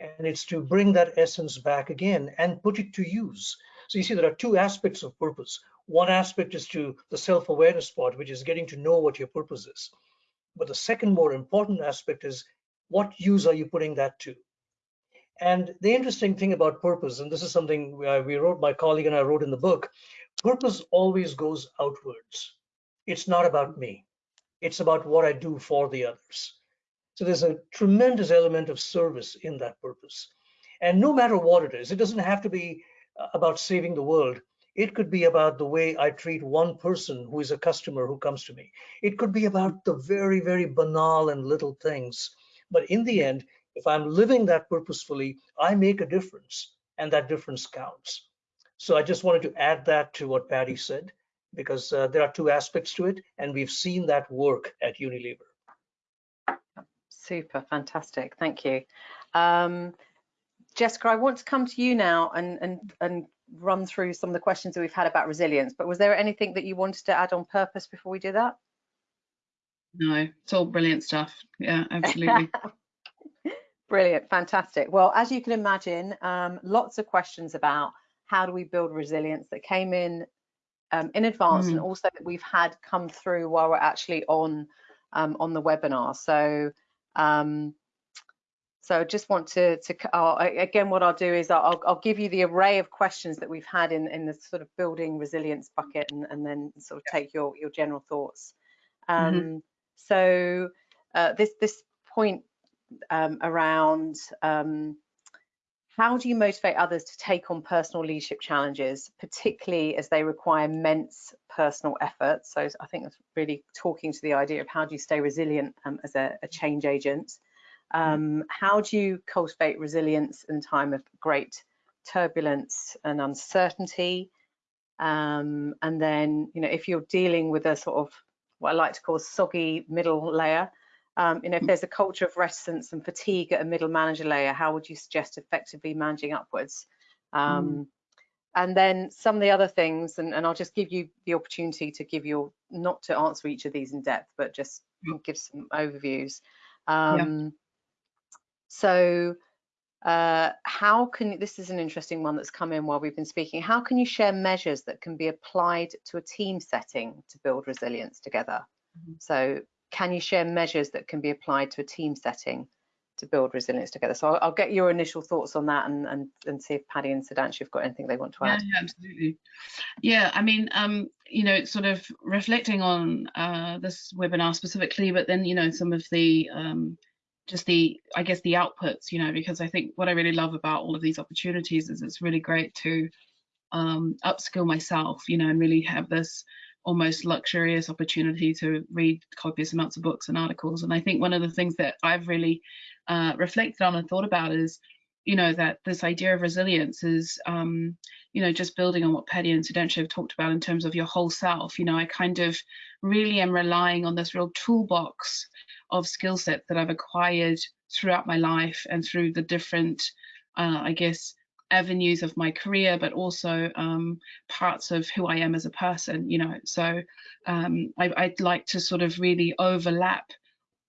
[SPEAKER 2] And it's to bring that essence back again and put it to use. So you see, there are two aspects of purpose. One aspect is to the self-awareness part, which is getting to know what your purpose is. But the second more important aspect is what use are you putting that to? And the interesting thing about purpose, and this is something we wrote, my colleague and I wrote in the book, purpose always goes outwards. It's not about me. It's about what I do for the others. So there's a tremendous element of service in that purpose. And no matter what it is, it doesn't have to be uh, about saving the world. It could be about the way I treat one person who is a customer who comes to me. It could be about the very, very banal and little things. But in the end, if I'm living that purposefully, I make a difference and that difference counts. So I just wanted to add that to what Paddy said, because uh, there are two aspects to it, and we've seen that work at Unilever.
[SPEAKER 1] Super, fantastic, thank you. Um, Jessica, I want to come to you now and, and, and run through some of the questions that we've had about resilience, but was there anything that you wanted to add on purpose before we do that?
[SPEAKER 4] No, it's all brilliant stuff. Yeah, absolutely.
[SPEAKER 1] brilliant, fantastic. Well, as you can imagine, um, lots of questions about how do we build resilience that came in um, in advance mm. and also that we've had come through while we're actually on um, on the webinar. So um, so I just want to, to uh, again, what I'll do is I'll, I'll, give you the array of questions that we've had in, in the sort of building resilience bucket and, and then sort of take your, your general thoughts. Mm -hmm. So uh, this, this point um, around um, how do you motivate others to take on personal leadership challenges, particularly as they require immense personal effort? So I think that's really talking to the idea of how do you stay resilient um, as a, a change agent. Um, how do you cultivate resilience in time of great turbulence and uncertainty? Um, and then, you know, if you're dealing with a sort of what I like to call soggy middle layer, um, you know, if there's a culture of reticence and fatigue at a middle manager layer, how would you suggest effectively managing upwards? Um, mm. And then some of the other things, and, and, I'll just give you the opportunity to give your, not to answer each of these in depth, but just give some overviews. Um, so uh, how can, this is an interesting one that's come in while we've been speaking, how can you share measures that can be applied to a team setting to build resilience together? Mm -hmm. So can you share measures that can be applied to a team setting to build resilience together. So I'll, I'll, get your initial thoughts on that and, and, and see if Paddy and Sudhanshu have got anything they want to add.
[SPEAKER 4] Yeah, yeah absolutely. Yeah, I mean, um, you know, sort of reflecting on uh, this webinar specifically, but then, you know, some of the um, just the i guess the outputs you know because i think what i really love about all of these opportunities is it's really great to um, upskill myself you know and really have this almost luxurious opportunity to read copious amounts of books and articles. And I think one of the things that I've really uh, reflected on and thought about is, you know, that this idea of resilience is, um, you know, just building on what Paddy and Sudhanshu have talked about in terms of your whole self. You know, I kind of really am relying on this real toolbox of skill set that I've acquired throughout my life and through the different, uh, I guess, avenues of my career, but also um, parts of who I am as a person, you know. So um, I, would like to sort of really overlap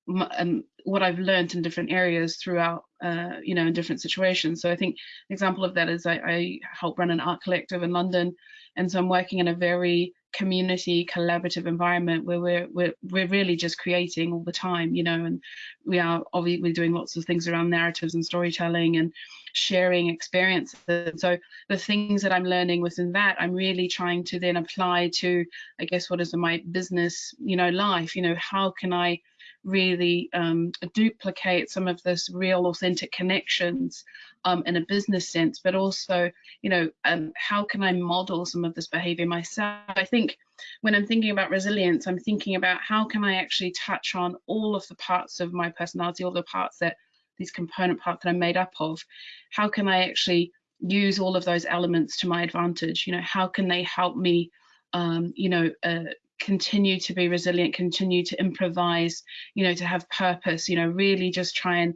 [SPEAKER 4] my, um, what I've learned in different areas throughout, uh, you know, in different situations. So I think an example of that is I, I help run an art collective in London, and so I'm working in a very community collaborative environment where we're we're we're really just creating all the time you know and we are obviously doing lots of things around narratives and storytelling and sharing experiences so the things that i'm learning within that i'm really trying to then apply to i guess what is my business you know life you know how can i really um, duplicate some of this real authentic connections um, in a business sense, but also, you know, um, how can I model some of this behavior myself? I think when I'm thinking about resilience, I'm thinking about how can I actually touch on all of the parts of my personality, all the parts that these component parts that I'm made up of. How can I actually use all of those elements to my advantage? You know, how can they help me, um, you know, uh, continue to be resilient, continue to improvise, you know, to have purpose, you know, really just try and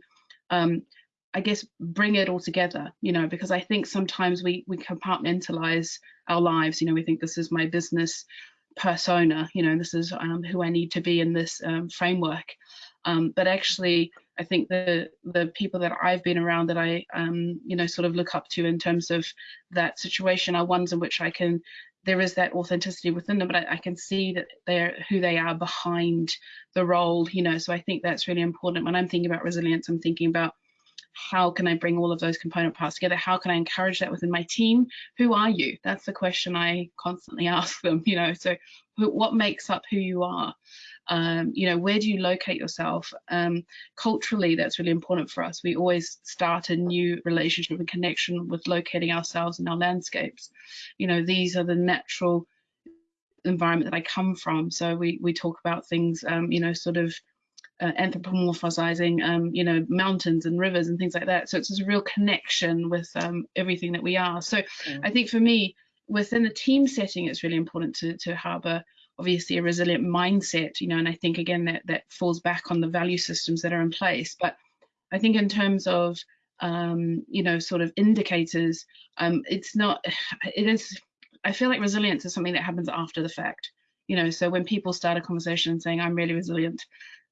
[SPEAKER 4] um, I guess bring it all together, you know, because I think sometimes we we compartmentalize our lives. You know, we think this is my business persona, you know, this is um, who I need to be in this um, framework. Um, but actually, I think the the people that I've been around that I um, you know sort of look up to in terms of that situation are ones in which I can there is that authenticity within them, but I, I, can see that they're who they are behind the role, you know. So I think that's really important. When I'm thinking about resilience, I'm thinking about how can I bring all of those component parts together? How can I encourage that within my team? Who are you? That's the question I constantly ask them, you know, so what makes up who you are? Um, you know, where do you locate yourself? Um, culturally, that's really important for us. We always start a new relationship and connection with locating ourselves in our landscapes. You know, these are the natural environment that I come from. So we we talk about things, um, you know, sort of uh, anthropomorphizing, um, you know, mountains and rivers and things like that. So it's a real connection with um, everything that we are. So. I think for me, within the team setting, it's really important to, to harbour obviously a resilient mindset, you know, and I think again that that falls back on the value systems that are in place. But I think in terms of um, you know, sort of indicators, um, it's not, it is, I feel like resilience is something that happens after the fact. You know, so when people start a conversation saying, I'm really resilient,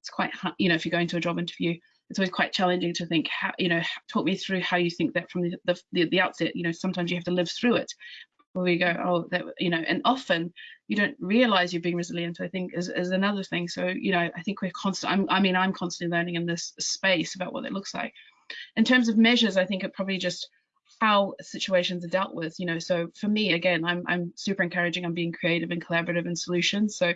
[SPEAKER 4] it's quite you know if you're going to a job interview it's always quite challenging to think how you know talk me through how you think that from the the, the outset you know sometimes you have to live through it where we go oh that you know and often you don't realize you're being resilient i think is, is another thing. So you know i think we're constant I'm, i mean i'm constantly learning in this space about what it looks like. In terms of measures i think it probably just how situations are dealt with you know. So for me again i'm i'm super encouraging I'm being creative and collaborative in solutions. So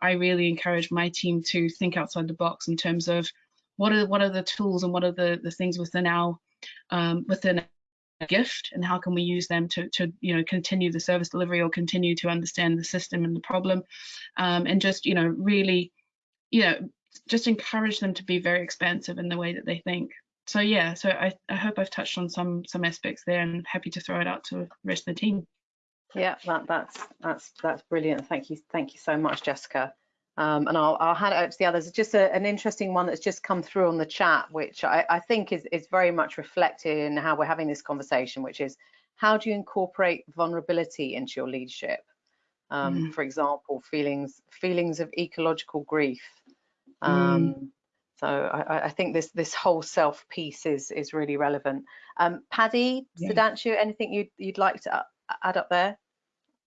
[SPEAKER 4] i really encourage my team to think outside the box in terms of what are what are the tools and what are the the things within our um, within gift and how can we use them to to you know continue the service delivery or continue to understand the system and the problem um, and just you know really you know just encourage them to be very expansive in the way that they think so yeah, so I, I hope I've touched on some some aspects there and happy to throw it out to the rest of the team.
[SPEAKER 1] Yeah, that, that's that's that's brilliant. Thank you, thank you so much, Jessica. Um, and I'll, I'll hand it over to the others. Just a, an interesting one that's just come through on the chat, which I, I think is, is very much reflected in how we're having this conversation, which is how do you incorporate vulnerability into your leadership? Um, mm. For example, feelings feelings of ecological grief. Um, mm. So I, I, think this this whole self piece is is really relevant. Um, Paddy, yeah. Sudhanshu, anything you'd you'd like to add up there?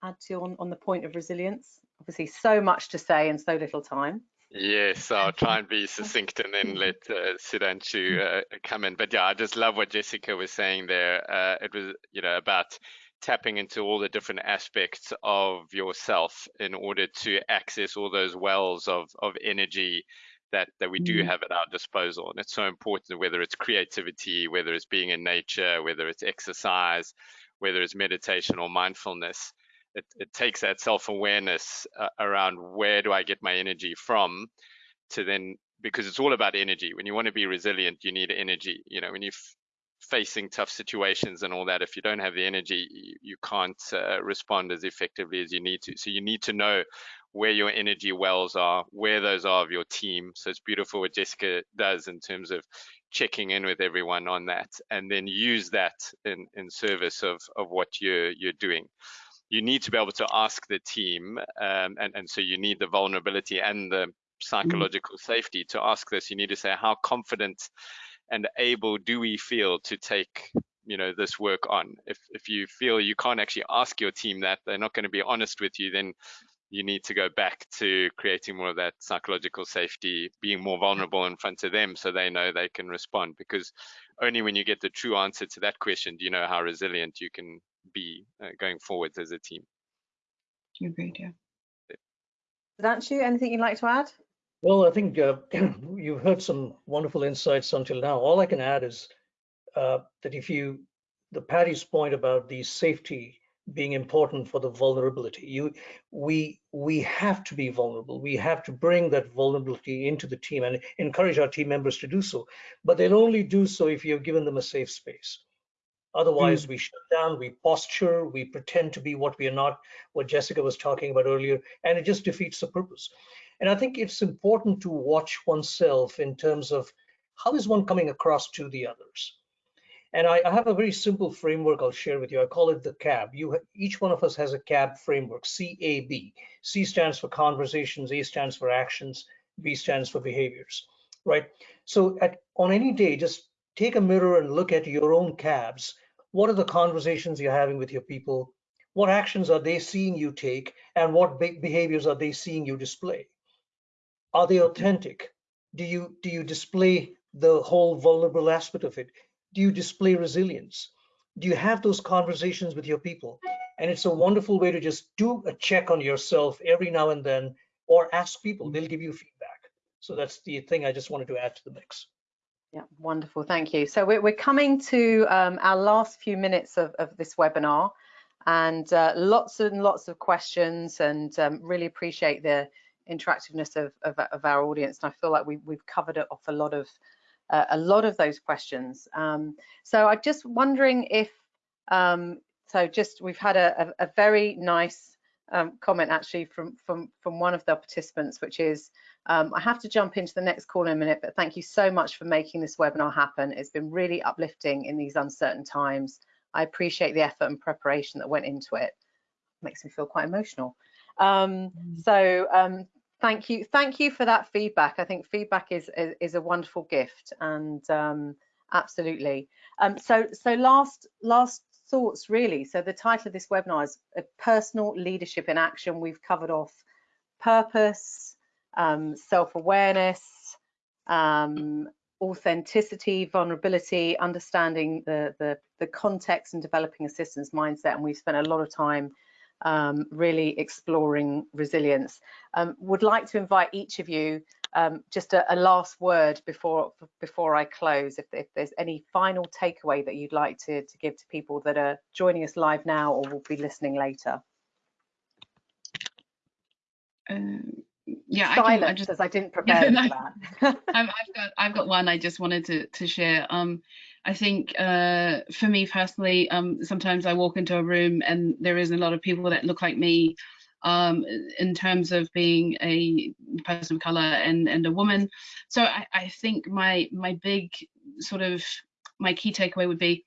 [SPEAKER 1] Add to on on the point of resilience. Obviously, so much to say and so little time.
[SPEAKER 3] Yes, I'll try and be succinct and then let uh, Sudhanshu uh, come in. But yeah, I just love what Jessica was saying there. Uh, it was, you know, about tapping into all the different aspects of yourself in order to access all those wells of, of energy that, that we do
[SPEAKER 4] Mm.
[SPEAKER 3] have at our disposal. And it's so important, whether it's creativity, whether it's being in nature, whether it's exercise, whether it's meditation or mindfulness it, it takes that self-awareness uh, around where do I get my energy from to then because it's all about energy. When you want to be resilient, you need energy. You know, when you're facing tough situations and all that, if you don't have the energy, you, you can't uh, respond as effectively as you need to. So you need to know where your energy wells are, where those are of your team. So it's beautiful what Jessica does in terms of checking in with everyone on that, and then use that in in service of of what you're you're doing you need to be able to ask the team, um, and, and so you need the vulnerability and the psychological safety to ask this. You need to say, how confident and able do we feel to take you know this work on? If if you feel you can't actually ask your team that they're not going to be honest with you then you need to go back to creating more of that psychological safety being more vulnerable in front of them so they know they can respond. Because only when you get the true answer to that question do you know how resilient you can be uh, going forwards as a team.
[SPEAKER 4] You agreed, yeah.
[SPEAKER 1] Sudhanshu, anything you'd like to add?
[SPEAKER 2] Well, I think uh, you've heard some wonderful insights until now. All I can add is uh, that if you, the Paddy's point about the safety being important for the vulnerability, you, we, we have to be vulnerable. We have to bring that vulnerability into the team and encourage our team members to do so. But they'll only do so if you've given them a safe space. Otherwise, hmm. we shut down, we posture, we pretend to be what we are not, what Jessica was talking about earlier, and it just defeats the purpose. And I think it's important to watch oneself in terms of how is one coming across to the others. And I, I have a very simple framework I'll share with you. I call it the CAB. You, each one of us has a CAB framework, C-A-B. C stands for conversations, A stands for actions, B stands for behaviors, right? So at, on any day, just take a mirror and look at your own cabs what are the conversations you're having with your people? What actions are they seeing you take? And what be behaviors are they seeing you display? Are they authentic? Do you do you display the whole vulnerable aspect of it? Do you display resilience? Do you have those conversations with your people? And it's a wonderful way to just do a check on yourself every now and then or ask people. They'll give you feedback. So that's the thing i just wanted to add to the mix
[SPEAKER 1] Yeah, wonderful, thank you. So we're, we're coming to um, our last few minutes of, of this webinar and uh, lots and lots of questions and um, really appreciate the interactiveness of, of, of, our audience. And I feel like we, we've covered off a lot of uh, a lot of those questions. Um, so I'm just wondering if, um, so just we've had a, a, a very nice um, comment actually from, from, from one of the participants, which is, um, I have to jump into the next call in a minute, but thank you so much for making this webinar happen. It's been really uplifting in these uncertain times. I appreciate the effort and preparation that went into it. Makes me feel quite emotional. Um, so um, thank you, thank you for that feedback. I think feedback is is, is a wonderful gift, and um, absolutely. Um, so so last last thoughts really. So the title of this webinar is Personal Leadership in Action. We've covered off purpose, um, self-awareness, um, authenticity, vulnerability, understanding the, the, the context and developing a systems mindset. And we've spent a lot of time um, really exploring resilience. Um, would like to invite each of you um, just a, a, last word before before I close. If, if, there's any final takeaway that you'd like to, to give to people that are joining us live now or will be listening later.
[SPEAKER 4] Um, yeah,
[SPEAKER 1] Silence,
[SPEAKER 4] I, can, I just
[SPEAKER 1] as I didn't prepare
[SPEAKER 4] no,
[SPEAKER 1] for that.
[SPEAKER 4] I've, I've, got I've got one I just wanted to to share. Um, I think uh, for me personally, um, sometimes I walk into a room and there is a lot of people that look like me. Um, in terms of being a person of color and and a woman, so I, I think my my big sort of my key takeaway would be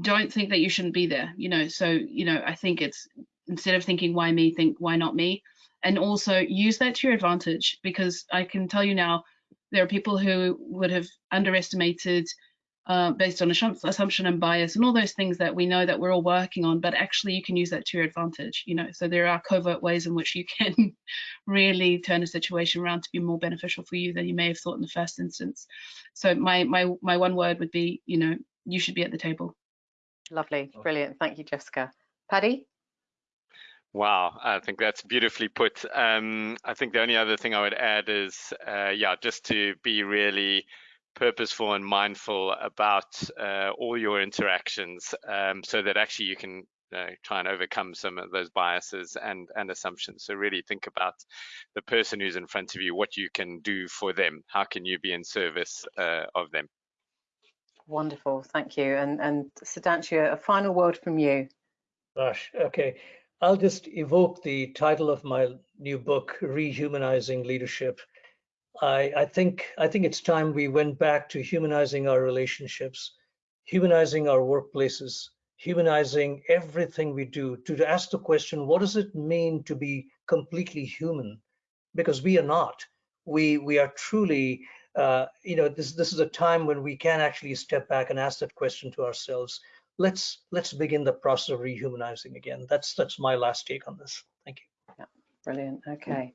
[SPEAKER 4] don't think that you shouldn't be there you know? So you know i think it's instead of thinking why me? think why not me? And also use that to your advantage because I can tell you now there are people who would have underestimated uh, based on assump- assumption and bias and all those things that we know that we're all working on, but actually you can use that to your advantage, you know, so there are covert ways in which you can really turn a situation around to be more beneficial for you than you may have thought in the first instance. So my, my, my one word would be, you know, you should be at the table.
[SPEAKER 1] Lovely, brilliant. Thank you, Jessica. Paddy?
[SPEAKER 3] Wow, I think that's beautifully put. Um, I think the only other thing I would add is, uh, yeah, just to be really purposeful and mindful about uh, all your interactions um, so that actually you can uh, try and overcome some of those biases and, and assumptions. So really think about the person who's in front of you, what you can do for them. How can you be in service uh, of them?
[SPEAKER 1] Wonderful, thank you. And, and Sudhanshu, a final word from you.
[SPEAKER 2] Gosh, okay. I'll just evoke the title of my new book, Rehumanizing Leadership. I, I think I think it's time we went back to humanizing our relationships, humanizing our workplaces, humanizing everything we do. To, ask the question, what does it mean to be completely human? Because we are not. We we are truly. Uh, you know, this this is a time when we can actually step back and ask that question to ourselves let's let's begin the process of rehumanizing again. That's that's my last take on this. Thank you.
[SPEAKER 1] Yeah, brilliant. Okay.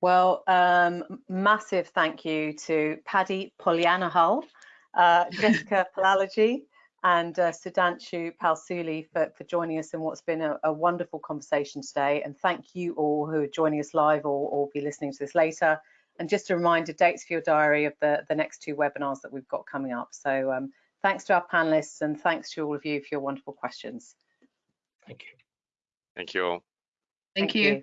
[SPEAKER 1] Well, um, massive thank you to Paddy Polyanahal, uh, Jessica Palalogy, and uh, Sudhanshu Palsule for, for joining us in what's been a, a wonderful conversation today. And thank you all who are joining us live or, or be listening to this later. And just a reminder, dates for your diary of the, the next two webinars that we've got coming up. So um, thanks to our panelists and thanks to all of you for your wonderful questions.
[SPEAKER 2] Thank you.
[SPEAKER 3] Thank you all.
[SPEAKER 4] Thank, you.